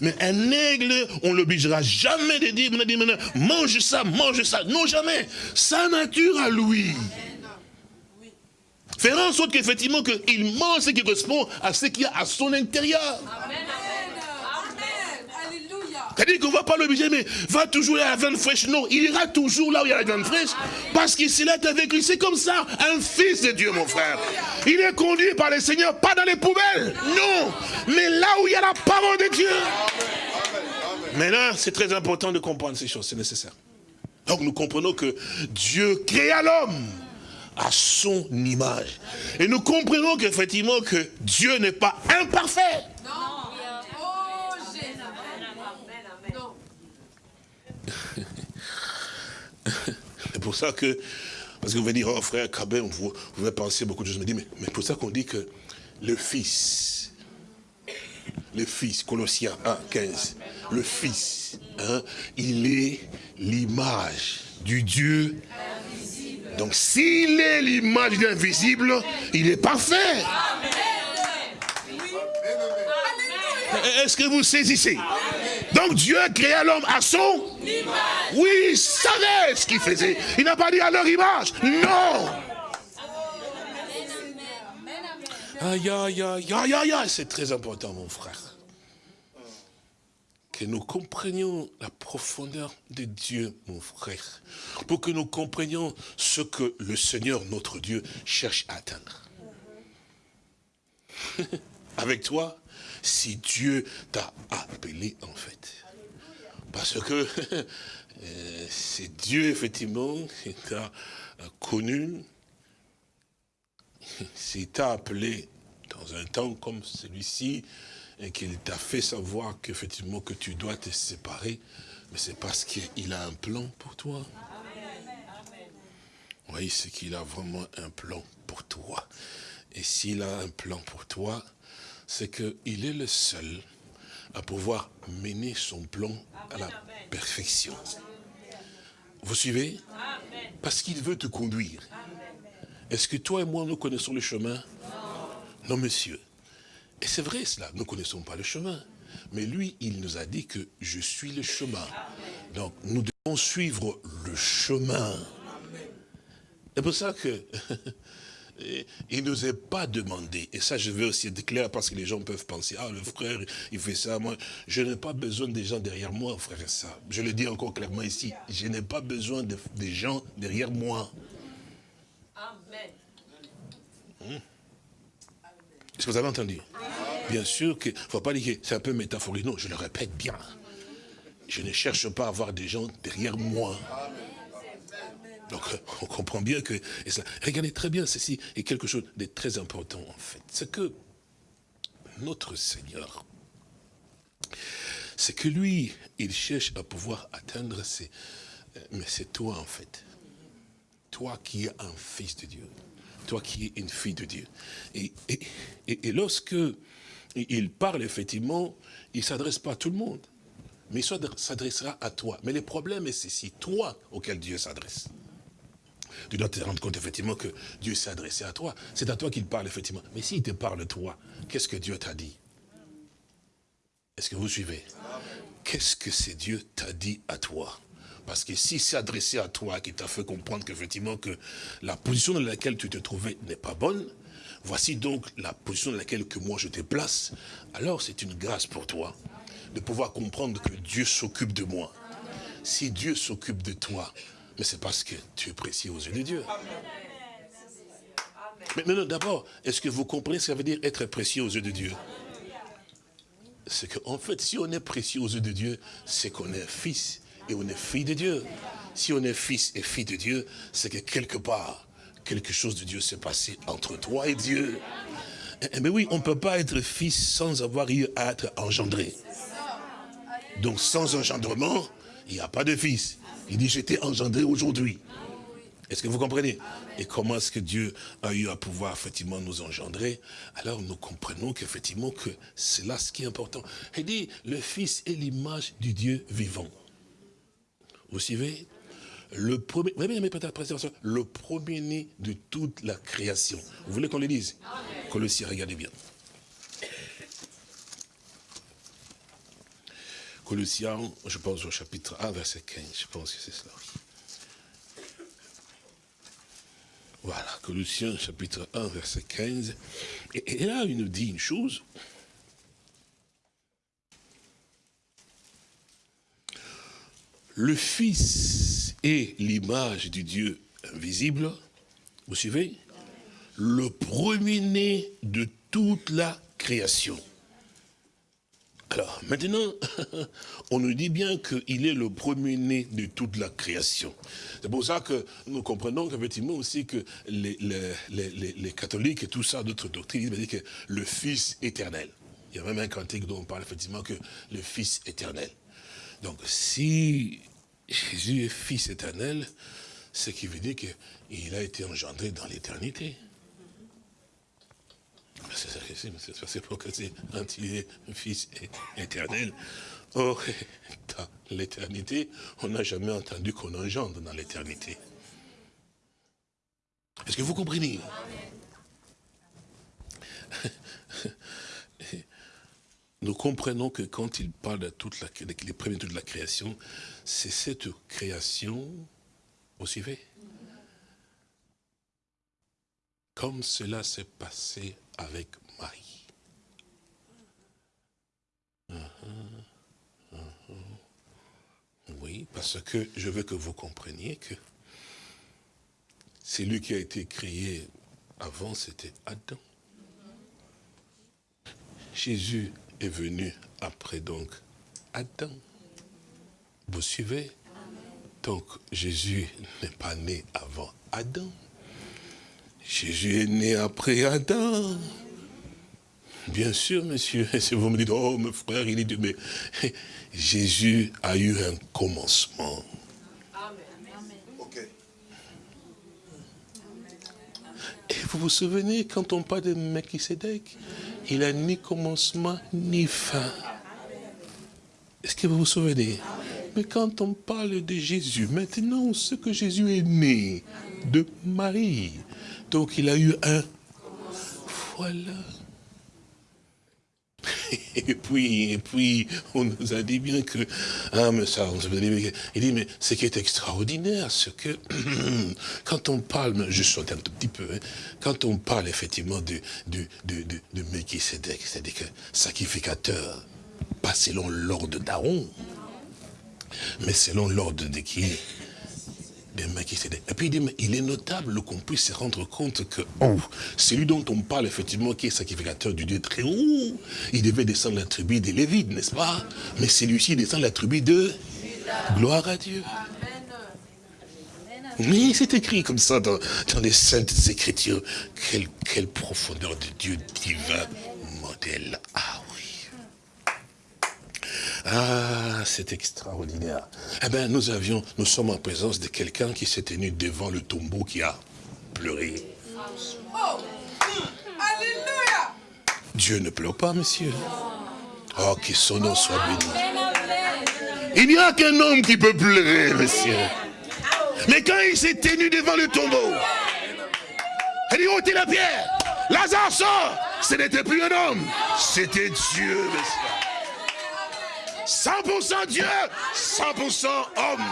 Mais un aigle, on l'obligera jamais de dire, mange ça, mange ça. Non, jamais. Sa nature à lui. Faire en sorte qu'effectivement, qu'il mange ce qui correspond à ce qu'il y a à son intérieur. C'est-à-dire qu'on ne va pas l'obliger, mais va toujours à la viande fraîche. Non, il ira toujours là où il y a la viande fraîche, parce qu'il s'est là avec lui. C'est comme ça, un fils de Dieu, mon frère. Il est conduit par le Seigneur, pas dans les poubelles, non, mais là où il y a la parole de Dieu. Là, c'est très important de comprendre ces choses, c'est nécessaire. Donc nous comprenons que Dieu créa l'homme à son image. Et nous comprenons qu'effectivement que Dieu n'est pas imparfait. Non. C'est pour ça que, parce que vous allez dire, oh frère Cabin, vous, vous avez pensé beaucoup de choses, mais, mais pour ça qu'on dit que le Fils, le Fils, Colossiens 1, 15, le Fils, hein, il est l'image du Dieu. Donc s'il est l'image de l'invisible, il est parfait. Est-ce que vous saisissez? Donc Dieu a créé l'homme à son Oui, il savait ce qu'il faisait. Il n'a pas dit à leur image. Non. Aïe, aïe, aïe, aïe, aïe. C'est très important, mon frère. Que nous comprenions la profondeur de Dieu, mon frère. Pour que nous comprenions ce que le Seigneur, notre Dieu, cherche à atteindre. Avec toi, si Dieu t'a appelé en fait. Parce que euh, c'est Dieu effectivement qui t'a connu, s'il t'a appelé dans un temps comme celui-ci, et qu'il t'a fait savoir qu'effectivement que tu dois te séparer, mais c'est parce qu'il a un plan pour toi. Oui, c'est qu'il a vraiment un plan pour toi. Et s'il a un plan pour toi, c'est qu'il est le seul à pouvoir mener son plan à la perfection. Vous suivez? Parce qu'il veut te conduire. Est-ce que toi et moi, nous connaissons le chemin? Non, monsieur. Et c'est vrai cela, nous ne connaissons pas le chemin. Mais lui, il nous a dit que je suis le chemin. Donc, nous devons suivre le chemin. C'est pour ça que il ne nous est pas demandé, et ça je veux aussi être clair parce que les gens peuvent penser, ah le frère, il fait ça, moi, je n'ai pas besoin des gens derrière moi, frère et ça. Je le dis encore clairement ici, je n'ai pas besoin des gens derrière moi. Amen. Hmm? Est-ce que vous avez entendu? Bien sûr qu'il ne faut pas dire que c'est un peu métaphorique, non, je le répète bien. Je ne cherche pas à avoir des gens derrière moi. Donc, on comprend bien que... Regardez très bien, ceci est quelque chose de très important, en fait. C'est que notre Seigneur, c'est que lui, il cherche à pouvoir atteindre ses... Mais c'est toi, en fait. toi qui es un fils de Dieu, toi qui es une fille de Dieu. Et, et, et, lorsque il parle, effectivement, il ne s'adresse pas à tout le monde, mais il s'adressera à toi. Mais le problème, c'est si toi auquel Dieu s'adresse. Tu dois te rendre compte, effectivement, que Dieu s'est adressé à toi. C'est à toi qu'il parle, effectivement. Mais s'il te parle, toi, qu'est-ce que Dieu t'a dit? Est-ce que vous suivez? Qu'est-ce que c'est Dieu t'a dit à toi? Parce que si c'est adressé à toi, qui t'a fait comprendre qu'effectivement que la position dans laquelle tu te trouvais n'est pas bonne, voici donc la position dans laquelle que moi je te place, alors c'est une grâce pour toi de pouvoir comprendre que Dieu s'occupe de moi. Si Dieu s'occupe de toi, mais c'est parce que tu es précieux aux yeux de Dieu. Mais maintenant, d'abord, est-ce que vous comprenez ce que ça veut dire être précieux aux yeux de Dieu? C'est qu'en fait, si on est précieux aux yeux de Dieu, c'est qu'on est fils et on est fille de Dieu. Si on est fils et fille de Dieu, c'est que quelque part, quelque chose de Dieu s'est passé entre toi et Dieu. Mais eh, eh oui, on ne peut pas être fils sans avoir eu à être engendré. Donc sans engendrement, il n'y a pas de fils. Il dit, j'étais engendré aujourd'hui. Est-ce que vous comprenez? Et comment est-ce que Dieu a eu à pouvoir effectivement nous engendrer? Alors nous comprenons qu'effectivement que c'est là ce qui est important. Il dit, le Fils est l'image du Dieu vivant. Vous suivez? Le premier, le premier-né de toute la création. Vous voulez qu'on le dise? Colossiens, regardez bien. Colossiens, je pense au chapitre 1, verset 15, je pense que c'est cela. Voilà, Colossiens chapitre 1, verset 15. Et, et là, il nous dit une chose, le Fils est l'image du Dieu invisible, vous suivez? Le premier-né de toute la création. Alors, maintenant, on nous dit bien qu'il est le premier-né de toute la création. C'est pour ça que nous comprenons qu'effectivement aussi que les, catholiques et tout ça, d'autres doctrines, disent que le Fils éternel. Il y a même un cantique dont on parle effectivement que le Fils éternel. Donc, si Jésus est Fils éternel, ce qui veut dire qu'il a été engendré dans l'éternité. C'est pour que c'est un Fils éternel. Or, dans l'éternité, on n'a jamais entendu qu'on engendre dans l'éternité. Est-ce que vous comprenez? Nous comprenons que quand il parle de toute la, les premiers de la création, c'est cette création, vous suivez? Comme cela s'est passé avec Marie. Uh-huh, uh-huh. Oui, parce que je veux que vous compreniez que c'est lui qui a été créé avant, c'était Adam. Jésus est venu après donc Adam. Vous suivez? Donc Jésus n'est pas né avant Adam. Jésus est né après Adam. Bien sûr, monsieur. Si vous me dites, oh, mon frère, il est de... Mais Jésus a eu un commencement. Et vous vous souvenez, quand on parle de Melchisedec, il n'a ni commencement ni fin. Est-ce que vous vous souvenez? Mais quand on parle de Jésus, maintenant, ce que Jésus est né de Marie. Donc il a eu un... Voilà. Et puis, et puis, on nous a dit bien que, ah, mais ça, on dit, il dit, mais ce qui est extraordinaire, c'est que, quand on parle, je saute un tout petit peu, hein, quand on parle effectivement de, de, de, de, de c'est-à-dire que sacrificateur, pas selon l'ordre d'Aaron, mais selon l'ordre de qui? Et puis il dit, mais il est notable qu'on puisse se rendre compte que oh, celui dont on parle effectivement, qui est sacrificateur du Dieu très haut, il devait descendre la tribu des Lévites, n'est-ce pas? Mais celui-ci descend la tribu de gloire à Dieu. Mais c'est écrit comme ça dans, les saintes écritures. Quelle, quelle profondeur de Dieu divin modèle. Ah. Ah, c'est extraordinaire. Eh bien, nous avions, nous sommes en présence de quelqu'un qui s'est tenu devant le tombeau qui a pleuré. Oh Alléluia Dieu ne pleure pas, monsieur. Oh, que son nom soit béni. Il n'y a qu'un homme qui peut pleurer, monsieur. Mais quand il s'est tenu devant le tombeau, il dit, ôtez la pierre. Lazare sort. Ce n'était plus un homme, c'était Dieu, monsieur. 100% Dieu, 100% homme.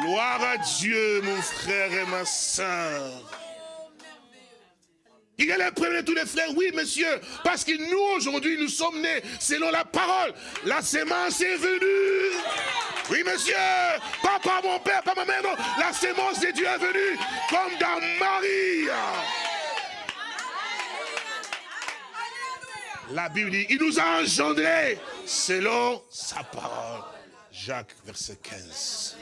Gloire à Dieu, mon frère et ma soeur. Il est le premier de tous les frères, oui monsieur, parce que nous aujourd'hui nous sommes nés selon la parole. La sémence est venue. Oui monsieur, pas par mon père, pas ma mère, non. La sémence de Dieu est venue comme dans Marie. La Bible dit, il nous a engendrés selon sa parole. Jacques, verset 15.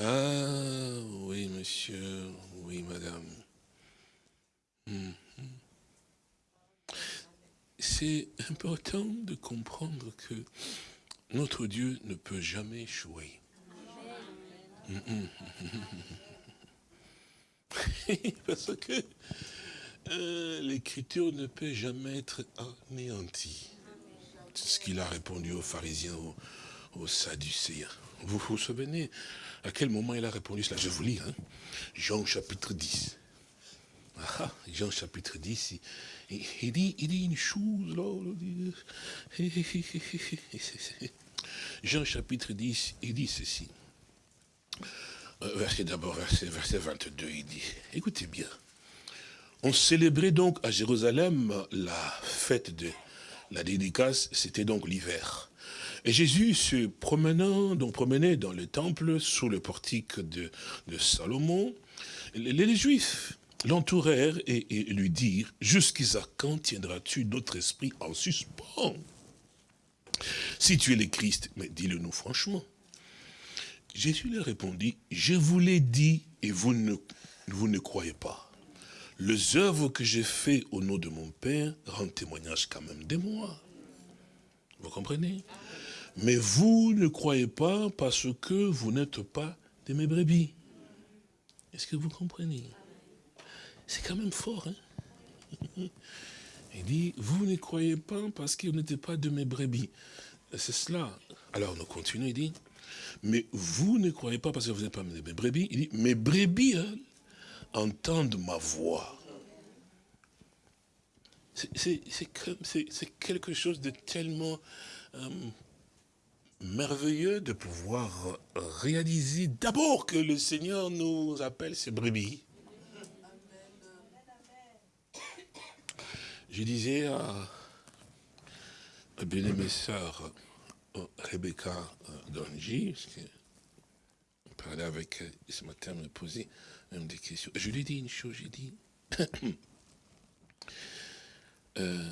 Ah, oui, monsieur, oui, madame. C'est important de comprendre que notre Dieu ne peut jamais échouer. Parce que euh, l'écriture ne peut jamais être anéantie. C'est ce qu'il a répondu aux pharisiens, aux, aux sadducéens. Vous vous souvenez à quel moment il a répondu cela? Je vous lis, hein. Jean chapitre 10. Ah, Jean chapitre 10, il, il, dit, il dit une chose là. Jean chapitre 10, il dit ceci. Euh, verset d'abord, verset, verset 22, il dit, écoutez bien. On célébrait donc à Jérusalem la fête de la dédicace, c'était donc l'hiver. Et Jésus se promenant, donc promenait dans le temple sous le portique de, Salomon, les, Juifs l'entourèrent et, et, lui dirent, jusqu'à quand tiendras-tu notre esprit en suspens? Si tu es le Christ, mais dis-le nous franchement. Jésus leur répondit, je vous l'ai dit et vous ne, vous ne croyez pas les œuvres que j'ai faites au nom de mon Père rendent témoignage quand même de moi. Vous comprenez? Mais vous ne croyez pas parce que vous n'êtes pas de mes brebis. Est-ce que vous comprenez? C'est quand même fort, hein? Il dit, vous ne croyez pas parce que vous n'êtes pas de mes brebis. C'est cela. Alors nous continuons, il dit, mais vous ne croyez pas parce que vous n'êtes pas de mes brebis. Il dit, mes brebis, hein, entendent ma voix. C'est quelque chose de tellement euh, merveilleux de pouvoir réaliser d'abord que le Seigneur nous appelle ses brebis. Je disais à, à bien-aimée sœur euh, Rebecca euh, Donji, on parlait avec elle ce matin, me posait des questions. Je lui ai dit une chose, j'ai dit, euh,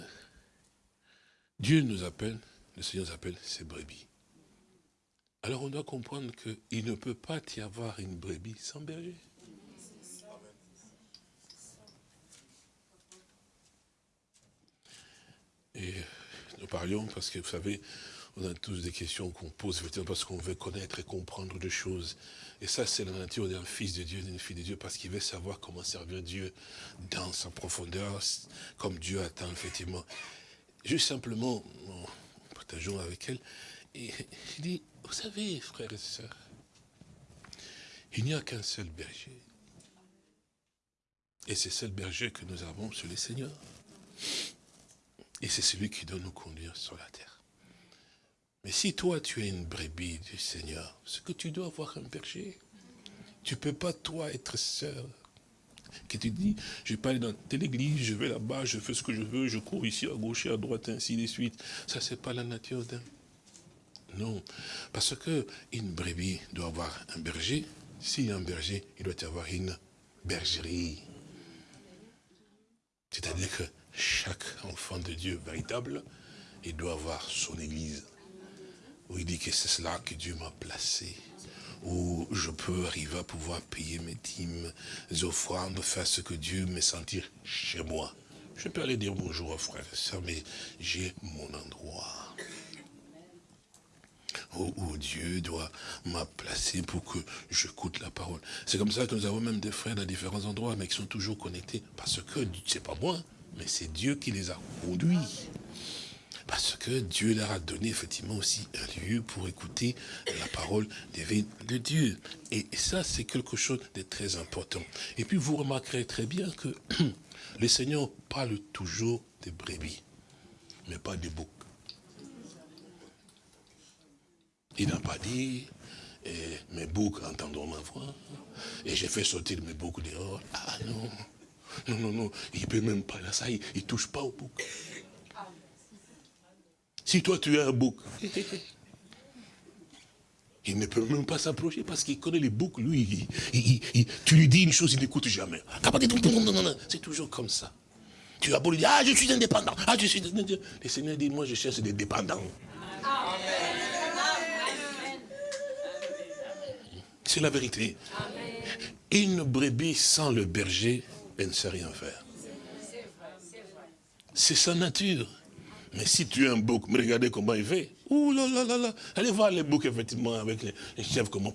Dieu nous appelle, le Seigneur nous appelle ses brebis. Alors on doit comprendre qu'il ne peut pas y avoir une brebis sans berger. Et nous parlions parce que vous savez, on a tous des questions qu'on pose effectivement parce qu'on veut connaître et comprendre des choses. Et ça, c'est la nature d'un fils de Dieu, d'une fille de Dieu, parce qu'il veut savoir comment servir Dieu dans sa profondeur, comme Dieu attend effectivement. Juste simplement, partageons avec elle, et il dit, vous savez, frères et sœurs, il n'y a qu'un seul berger. Et c'est seul berger que nous avons sur le Seigneur. Et c'est celui qui doit nous conduire sur la terre. Mais si toi, tu es une brebis du Seigneur, c'est que tu dois avoir un berger. Tu peux pas, toi, être sœur. Que tu dis, je vais pas aller dans telle église, je vais là-bas, je fais ce que je veux, je cours ici à gauche et à droite, ainsi de suite. Ça, c'est pas la nature d'un. Non. Parce que une brebis doit avoir un berger. S'il y a un berger, il doit y avoir une bergerie. C'est-à-dire que chaque enfant de Dieu véritable, il doit avoir son église où il dit que c'est cela que Dieu m'a placé, où je peux arriver à pouvoir payer mes dîmes, mes offrandes, faire ce que Dieu me sentir chez moi. Je peux aller dire bonjour aux frères et mais j'ai mon endroit. Où, Dieu doit m'a pour que j'écoute la parole. C'est comme ça que nous avons même des frères dans différents endroits, mais qui sont toujours connectés. Parce que, c'est pas moi, mais c'est Dieu qui les a conduits. Parce que Dieu leur a donné effectivement aussi un lieu pour écouter la parole divine de Dieu. Et ça, c'est quelque chose de très important. Et puis, vous remarquerez très bien que le Seigneur parle toujours des brebis, mais pas des boucs. Il n'a pas dit, eh, mes boucs entendront ma voix, et j'ai fait sortir mes boucs dehors. Ah non, non, non, non, il ne peut même pas, là, ça, il ne touche pas aux boucs. Si toi tu es un bouc, il ne peut même pas s'approcher parce qu'il connaît les boucs, lui. tu lui dis une chose, il n'écoute jamais. C'est toujours comme ça. Tu as beau lui dire, ah, je suis indépendant. Ah, je suis Le Seigneur dit, moi, je cherche des dépendants. C'est la vérité. Une brebis sans le berger, elle ne sait rien faire. C'est sa nature. Mais si tu es un bouc, mais regardez comment il fait. Ouh là là là là. Allez voir les boucs, effectivement, avec les, chefs, comment.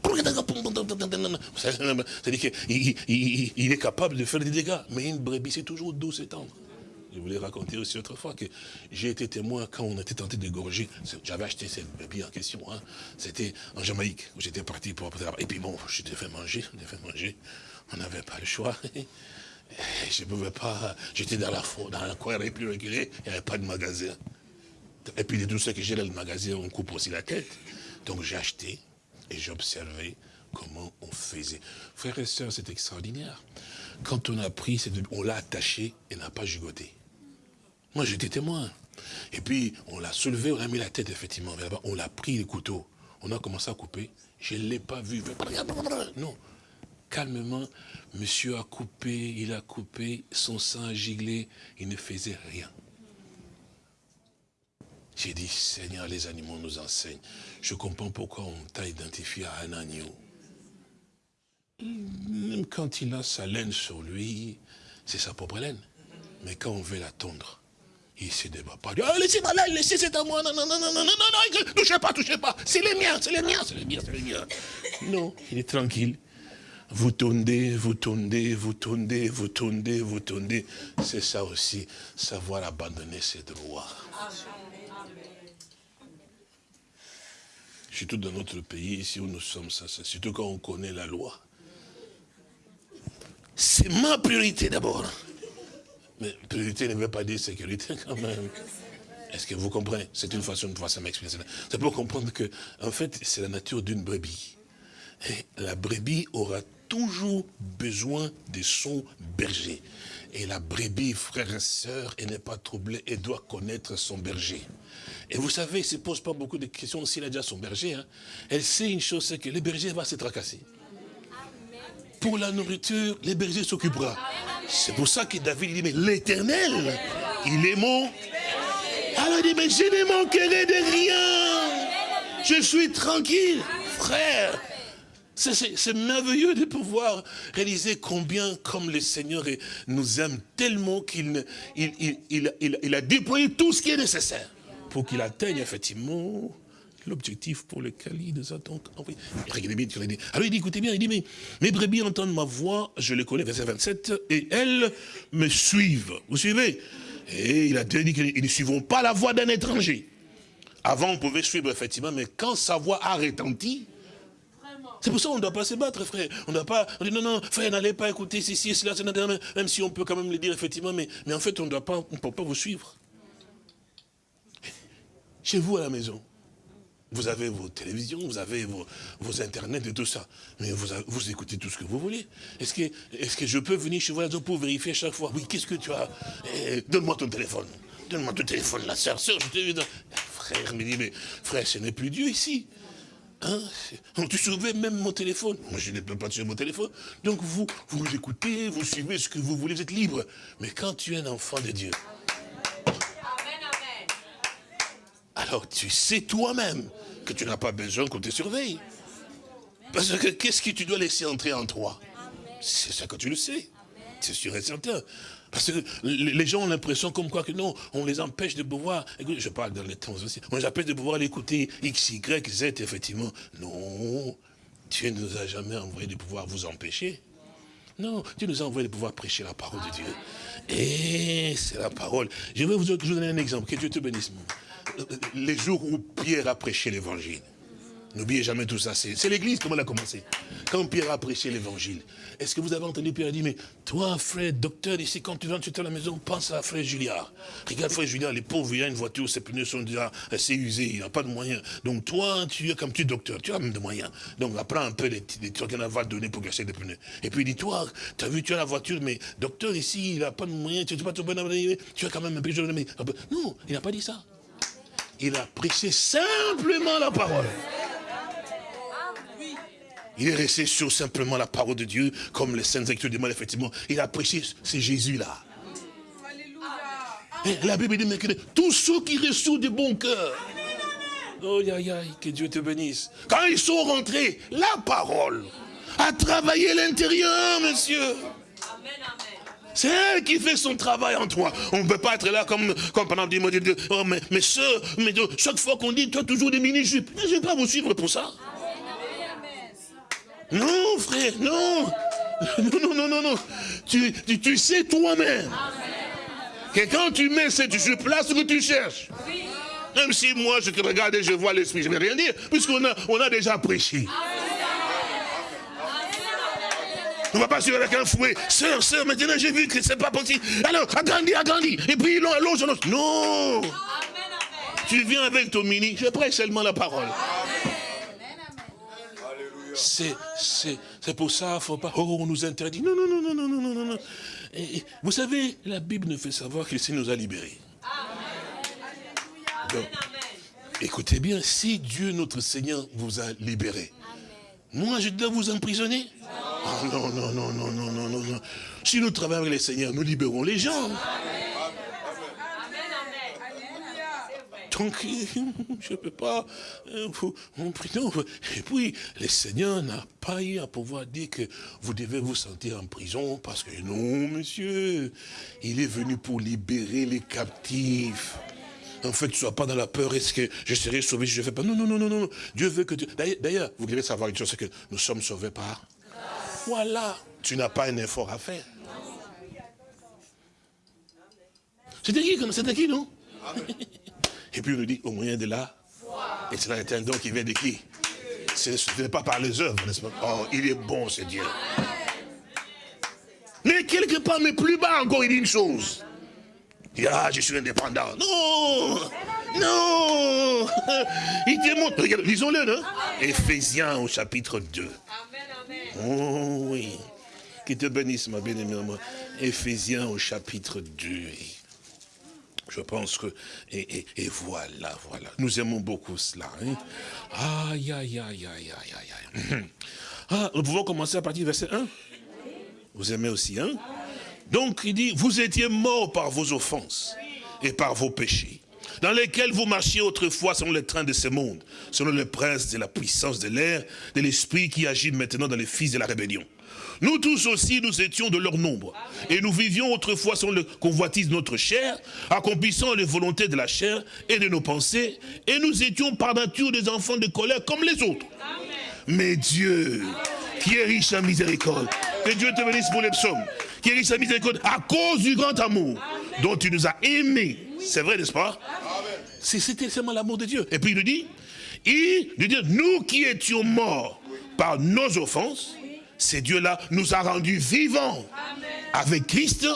C'est-à-dire qu'il il, est capable de faire des dégâts. Mais une brebis, c'est toujours douce et tendre. Je voulais raconter aussi autrefois que j'ai été témoin quand on était tenté d'égorger. J'avais acheté cette brebis en question. Hein. C'était en Jamaïque, où j'étais parti pour... Et puis bon, j'étais fait manger, fait manger. On n'avait pas le choix. Je ne pouvais pas, j'étais dans la dans un coin, plus reculé, il n'y avait pas de magasin. Et puis de tout ce que j'ai dans le magasin, on coupe aussi la tête. Donc j'ai acheté et j'observais comment on faisait. Frères et sœurs, c'est extraordinaire. Quand on a pris, on l'a attaché et n'a pas gigoté. Moi, j'étais témoin. Et puis, on l'a soulevé, on a mis la tête, effectivement. On l'a pris, le couteau. On a commencé à couper. Je ne l'ai pas vu. Non. Calmement, monsieur a coupé, il a coupé, son sang a giglé, il ne faisait rien. J'ai dit, Seigneur, les animaux nous enseignent. Je comprends pourquoi on t'a identifié à un agneau. Même quand il a sa laine sur lui, c'est sa propre laine. Mais quand on veut la tondre, il se débat pas. Ah, laissez ma laine, laissez, c'est à moi. Non, non, non, non, non, non, non, touchez pas, touchez pas. C'est les miens, c'est les miens, c'est les miens, c'est les miens. Non, il est tranquille. Vous tondez, vous tondez, vous tondez, vous tondez, vous tondez. C'est ça aussi, savoir abandonner ses droits. Surtout dans notre pays, ici où nous sommes, ça, surtout quand on connaît la loi. C'est ma priorité d'abord. Mais priorité ne veut pas dire sécurité quand même. Est-ce que vous comprenez? C'est une façon de voir ça m'expliquer. C'est pour comprendre que, en fait, c'est la nature d'une brebis. Et la brebis aura toujours besoin de son berger. Et la brebis, frère et sœur, elle n'est pas troublée, elle doit connaître son berger. Et vous savez, il ne se pose pas beaucoup de questions s'il a déjà son berger. Hein. Elle sait une chose, c'est que le berger va se tracasser. Pour la nourriture, le berger s'occupera. C'est pour ça que David dit, mais l'éternel, il est mon... Alors il dit, mais je ne manquerai de rien. Je suis tranquille, frère. C'est merveilleux de pouvoir réaliser combien, comme le Seigneur nous aime tellement qu'il il, a déployé tout ce qui est nécessaire pour qu'il atteigne effectivement l'objectif pour lequel il nous a donc envoyé. Regardez bien, Alors il dit, écoutez bien, il dit, mais mes brebis entendent ma voix, je les connais, verset 27, et elles me suivent. Vous suivez? Et il a dit qu'ils ne suivront pas la voix d'un étranger. Avant, on pouvait suivre, effectivement, mais quand sa voix a retenti, c'est pour ça qu'on ne doit pas se battre, frère. On ne doit pas, on dit non, non, frère, n'allez pas écouter ceci, cela, cela, même si on peut quand même le dire, effectivement, mais, en fait, on ne doit pas, on peut pas vous suivre. Chez vous à la maison, vous avez vos télévisions, vous avez vos, vos internets et tout ça. Mais vous, écoutez tout ce que vous voulez. Est-ce que, je peux venir chez vous pour vérifier chaque fois? Oui, qu'est-ce que tu as? Eh, Donne-moi ton téléphone. Donne-moi ton téléphone, la sœur, sœur, je te dis. Frère me dit, mais frère, ce n'est plus Dieu ici. Hein tu surveilles même mon téléphone. Moi, je ne peux pas tuer mon téléphone. Donc, vous, vous écoutez, vous suivez ce que vous voulez, vous êtes libre. Mais quand tu es un enfant de Dieu, alors tu sais toi-même que tu n'as pas besoin qu'on te surveille. Parce que qu'est-ce que tu dois laisser entrer en toi? C'est ça que tu le sais. C'est sûr et certain. Parce que les gens ont l'impression comme quoi que non, on les empêche de pouvoir, écoutez, je parle dans les temps aussi, on les empêche de pouvoir l'écouter X, Y, Z, effectivement. Non, Dieu ne nous a jamais envoyé de pouvoir vous empêcher. Non, Dieu nous a envoyé de pouvoir prêcher la parole de Dieu. Et c'est la parole. Je vais vous donner un exemple, que Dieu te bénisse. Les jours où Pierre a prêché l'évangile, N'oubliez jamais tout ça. C'est l'église, comment elle a commencé? Quand Pierre a prêché l'évangile, est-ce que vous avez entendu Pierre dire, mais toi, frère, docteur, ici, quand tu viens, tu à la maison, pense à frère Juliard. Regarde, frère Juliard, les pauvres, il a une voiture, ses pneus sont déjà assez usés, il n'a pas de moyens. Donc toi, tu es comme tu es docteur, tu as même de moyens. Donc apprends un peu les, trucs qu'on va donner pour gâcher des pneus. Et puis dis-toi, tu as vu, tu as la voiture, mais docteur, ici, il n'a pas de moyens, tu n'es pas tout bon, tu as quand même un peu de Non, il n'a pas dit ça. Il a prêché simplement la parole. Il est resté sur simplement la parole de Dieu, comme les saintes écritures demandent effectivement. Il a prêché, c'est Jésus-là. La Bible dit, mais que tous ceux qui reçoivent de bon cœur. Oh, aïe, aïe, que Dieu te bénisse. Quand ils sont rentrés, la parole a travaillé l'intérieur, monsieur. C'est elle qui fait son travail en toi. On ne peut pas être là comme, comme pendant 10 mois. Oh, mais, mais soeur, mais chaque fois qu'on dit, toi toujours des mini-jupes. Je ne vais pas vous suivre pour ça. Non, frère, non. Non, non, non, non, Tu, tu, sais toi-même que quand tu mets cette jupe là, ce que tu cherches. Même si moi, je te regarde et je vois l'esprit, je ne vais rien dire, puisqu'on a, on a déjà prêché. On ne va pas suivre avec un fouet. Sœur, sœur, maintenant j'ai vu que c'est pas possible. Alors, agrandis, agrandis. Et puis, allonge, allonge. Non. Tu viens avec ton mini, je prêche seulement la parole. C'est pour ça, faut pas, oh, on nous interdit. Non, non, non, non, non, non, non, non. Et, vous savez, la Bible nous fait savoir qu'il nous a libérés. Donc, écoutez bien, si Dieu, notre Seigneur, vous a libérés, moi, je dois vous emprisonner non, non, non, non, non, non, non, non. Si nous travaillons avec les Seigneurs, nous libérons les gens. Donc, je ne peux pas euh, vous, Et puis, le Seigneur n'a pas eu à pouvoir dire que vous devez vous sentir en prison, parce que non, monsieur, il est venu pour libérer les captifs. En fait, ne sois pas dans la peur, est-ce que je serai sauvé si je ne fais pas? Non, non, non, non, non, Dieu veut que tu... D'ailleurs, vous devez savoir une chose, c'est que nous sommes sauvés par... Voilà, tu n'as pas un effort à faire. Qui comme c'était qui, non? Et puis on nous dit, au moyen de là, et cela est un don qui vient de qui? Ce n'est pas par les œuvres, n'est-ce pas? Oh, il est bon, ce Dieu. Mais quelque part, mais plus bas encore, il dit une chose. Il dit, ah, je suis indépendant. Non Non Il démontre, regarde, lisons-le, non? Éphésiens au chapitre 2. Oh oui. Qui te bénisse, ma bien-aimée. Éphésiens au chapitre 2. Je pense que... Et, voilà, voilà. Nous aimons beaucoup cela. Hein. Aïe, aïe, aïe, aïe, aïe, aïe. Ah, nous pouvons commencer à partir du verset 1. Vous aimez aussi, hein? Donc, il dit, vous étiez morts par vos offenses et par vos péchés, dans lesquels vous marchiez autrefois selon les trains de ce monde, selon le prince de la puissance de l'air, de l'esprit qui agit maintenant dans les fils de la rébellion nous tous aussi, nous étions de leur nombre. Et nous vivions autrefois selon le convoitise de notre chair, accomplissant les volontés de la chair et de nos pensées. Et nous étions par nature des enfants de colère comme les autres. Mais Dieu, qui est riche en miséricorde, que Dieu te bénisse pour les psaumes, qui est riche en miséricorde à cause du grand amour dont tu nous as aimés. C'est vrai, n'est-ce pas? C'était seulement l'amour de Dieu. Et puis il nous dit, il nous dit, nous qui étions morts par nos offenses, c'est Dieu-là nous a rendus vivants avec Christ.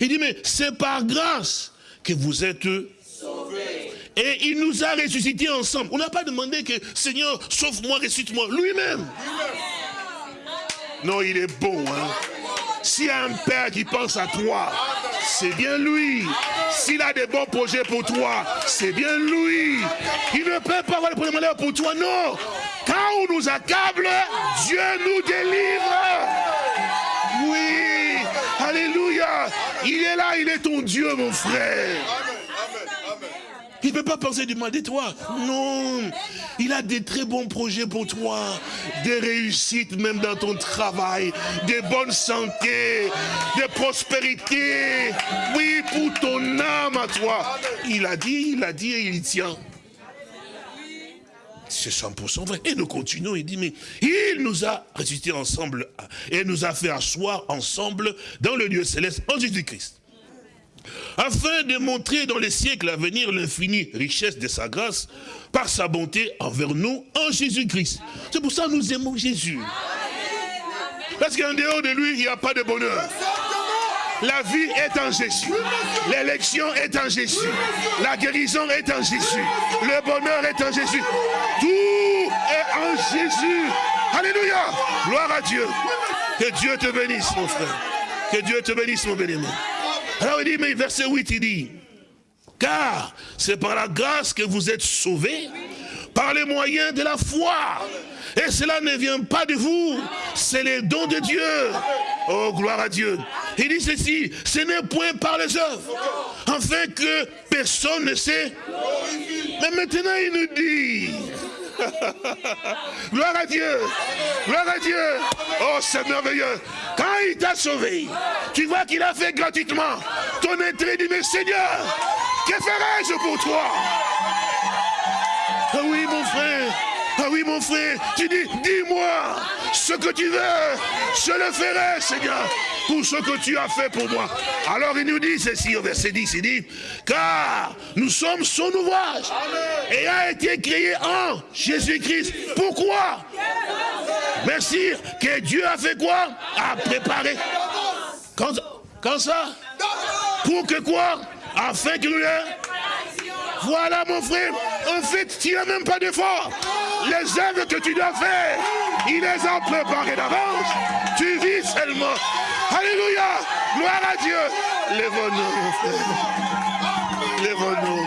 Il dit, mais c'est par grâce que vous êtes sauvés. Et il nous a ressuscités ensemble. On n'a pas demandé que, Seigneur, sauve-moi, ressuscite-moi. Lui-même. Non, il est bon. Hein? S'il y a un père qui pense à toi, c'est bien lui. S'il a des bons projets pour toi, c'est bien lui. Il ne peut pas avoir des projets malheurs pour toi, non. Quand on nous accable, Dieu nous délivre. Oui, alléluia. Il est là, il est ton Dieu, mon frère. Il ne peut pas penser du mal de toi. Non. Il a des très bons projets pour toi. Des réussites même dans ton travail. Des bonnes santé. Des prospérités. Oui, pour ton âme à toi. Il a dit, il a dit et il tient. C'est 100% vrai. Et nous continuons, il dit, mais il nous a ressuscité ensemble et nous a fait asseoir ensemble dans le lieu céleste en Jésus-Christ afin de montrer dans les siècles à venir l'infinie richesse de sa grâce par sa bonté envers nous en Jésus-Christ. C'est pour ça que nous aimons Jésus. Parce qu'en dehors de lui, il n'y a pas de bonheur. La vie est en Jésus. L'élection est en Jésus. La guérison est en Jésus. Le bonheur est en Jésus. Tout est en Jésus. Alléluia. Gloire à Dieu. Que Dieu te bénisse, mon frère. Que Dieu te bénisse, mon bien-aimé. Alors il dit, mais verset 8, il dit, car c'est par la grâce que vous êtes sauvés, par les moyens de la foi. Et cela ne vient pas de vous, c'est les dons de Dieu. Oh, gloire à Dieu. Il dit ceci, ce n'est point par les œuvres, afin que personne ne sait. Mais maintenant il nous dit, Gloire à Dieu. Gloire à Dieu. Oh, c'est merveilleux. Quand il t'a sauvé, tu vois qu'il a fait gratuitement ton intérêt. Dit, mais Seigneur, que ferais-je pour toi? Ah oui, mon frère. Ah oui, mon frère. Tu dis, dis-moi ce que tu veux. Je le ferai, Seigneur pour ce que tu as fait pour moi. Alors il nous dit ceci au verset 10, il dit, car nous sommes son ouvrage et a été créé en Jésus-Christ. Pourquoi? Merci. Que Dieu a fait quoi? A préparé. Quand, quand ça? Pour que quoi? Afin que nous voilà mon frère, en fait, tu n'as même pas d'effort. Les œuvres que tu dois faire, il les a préparées d'avance. Tu vis seulement. Alléluia. Gloire à Dieu. Lève-nous, mon frère. Lève-nous.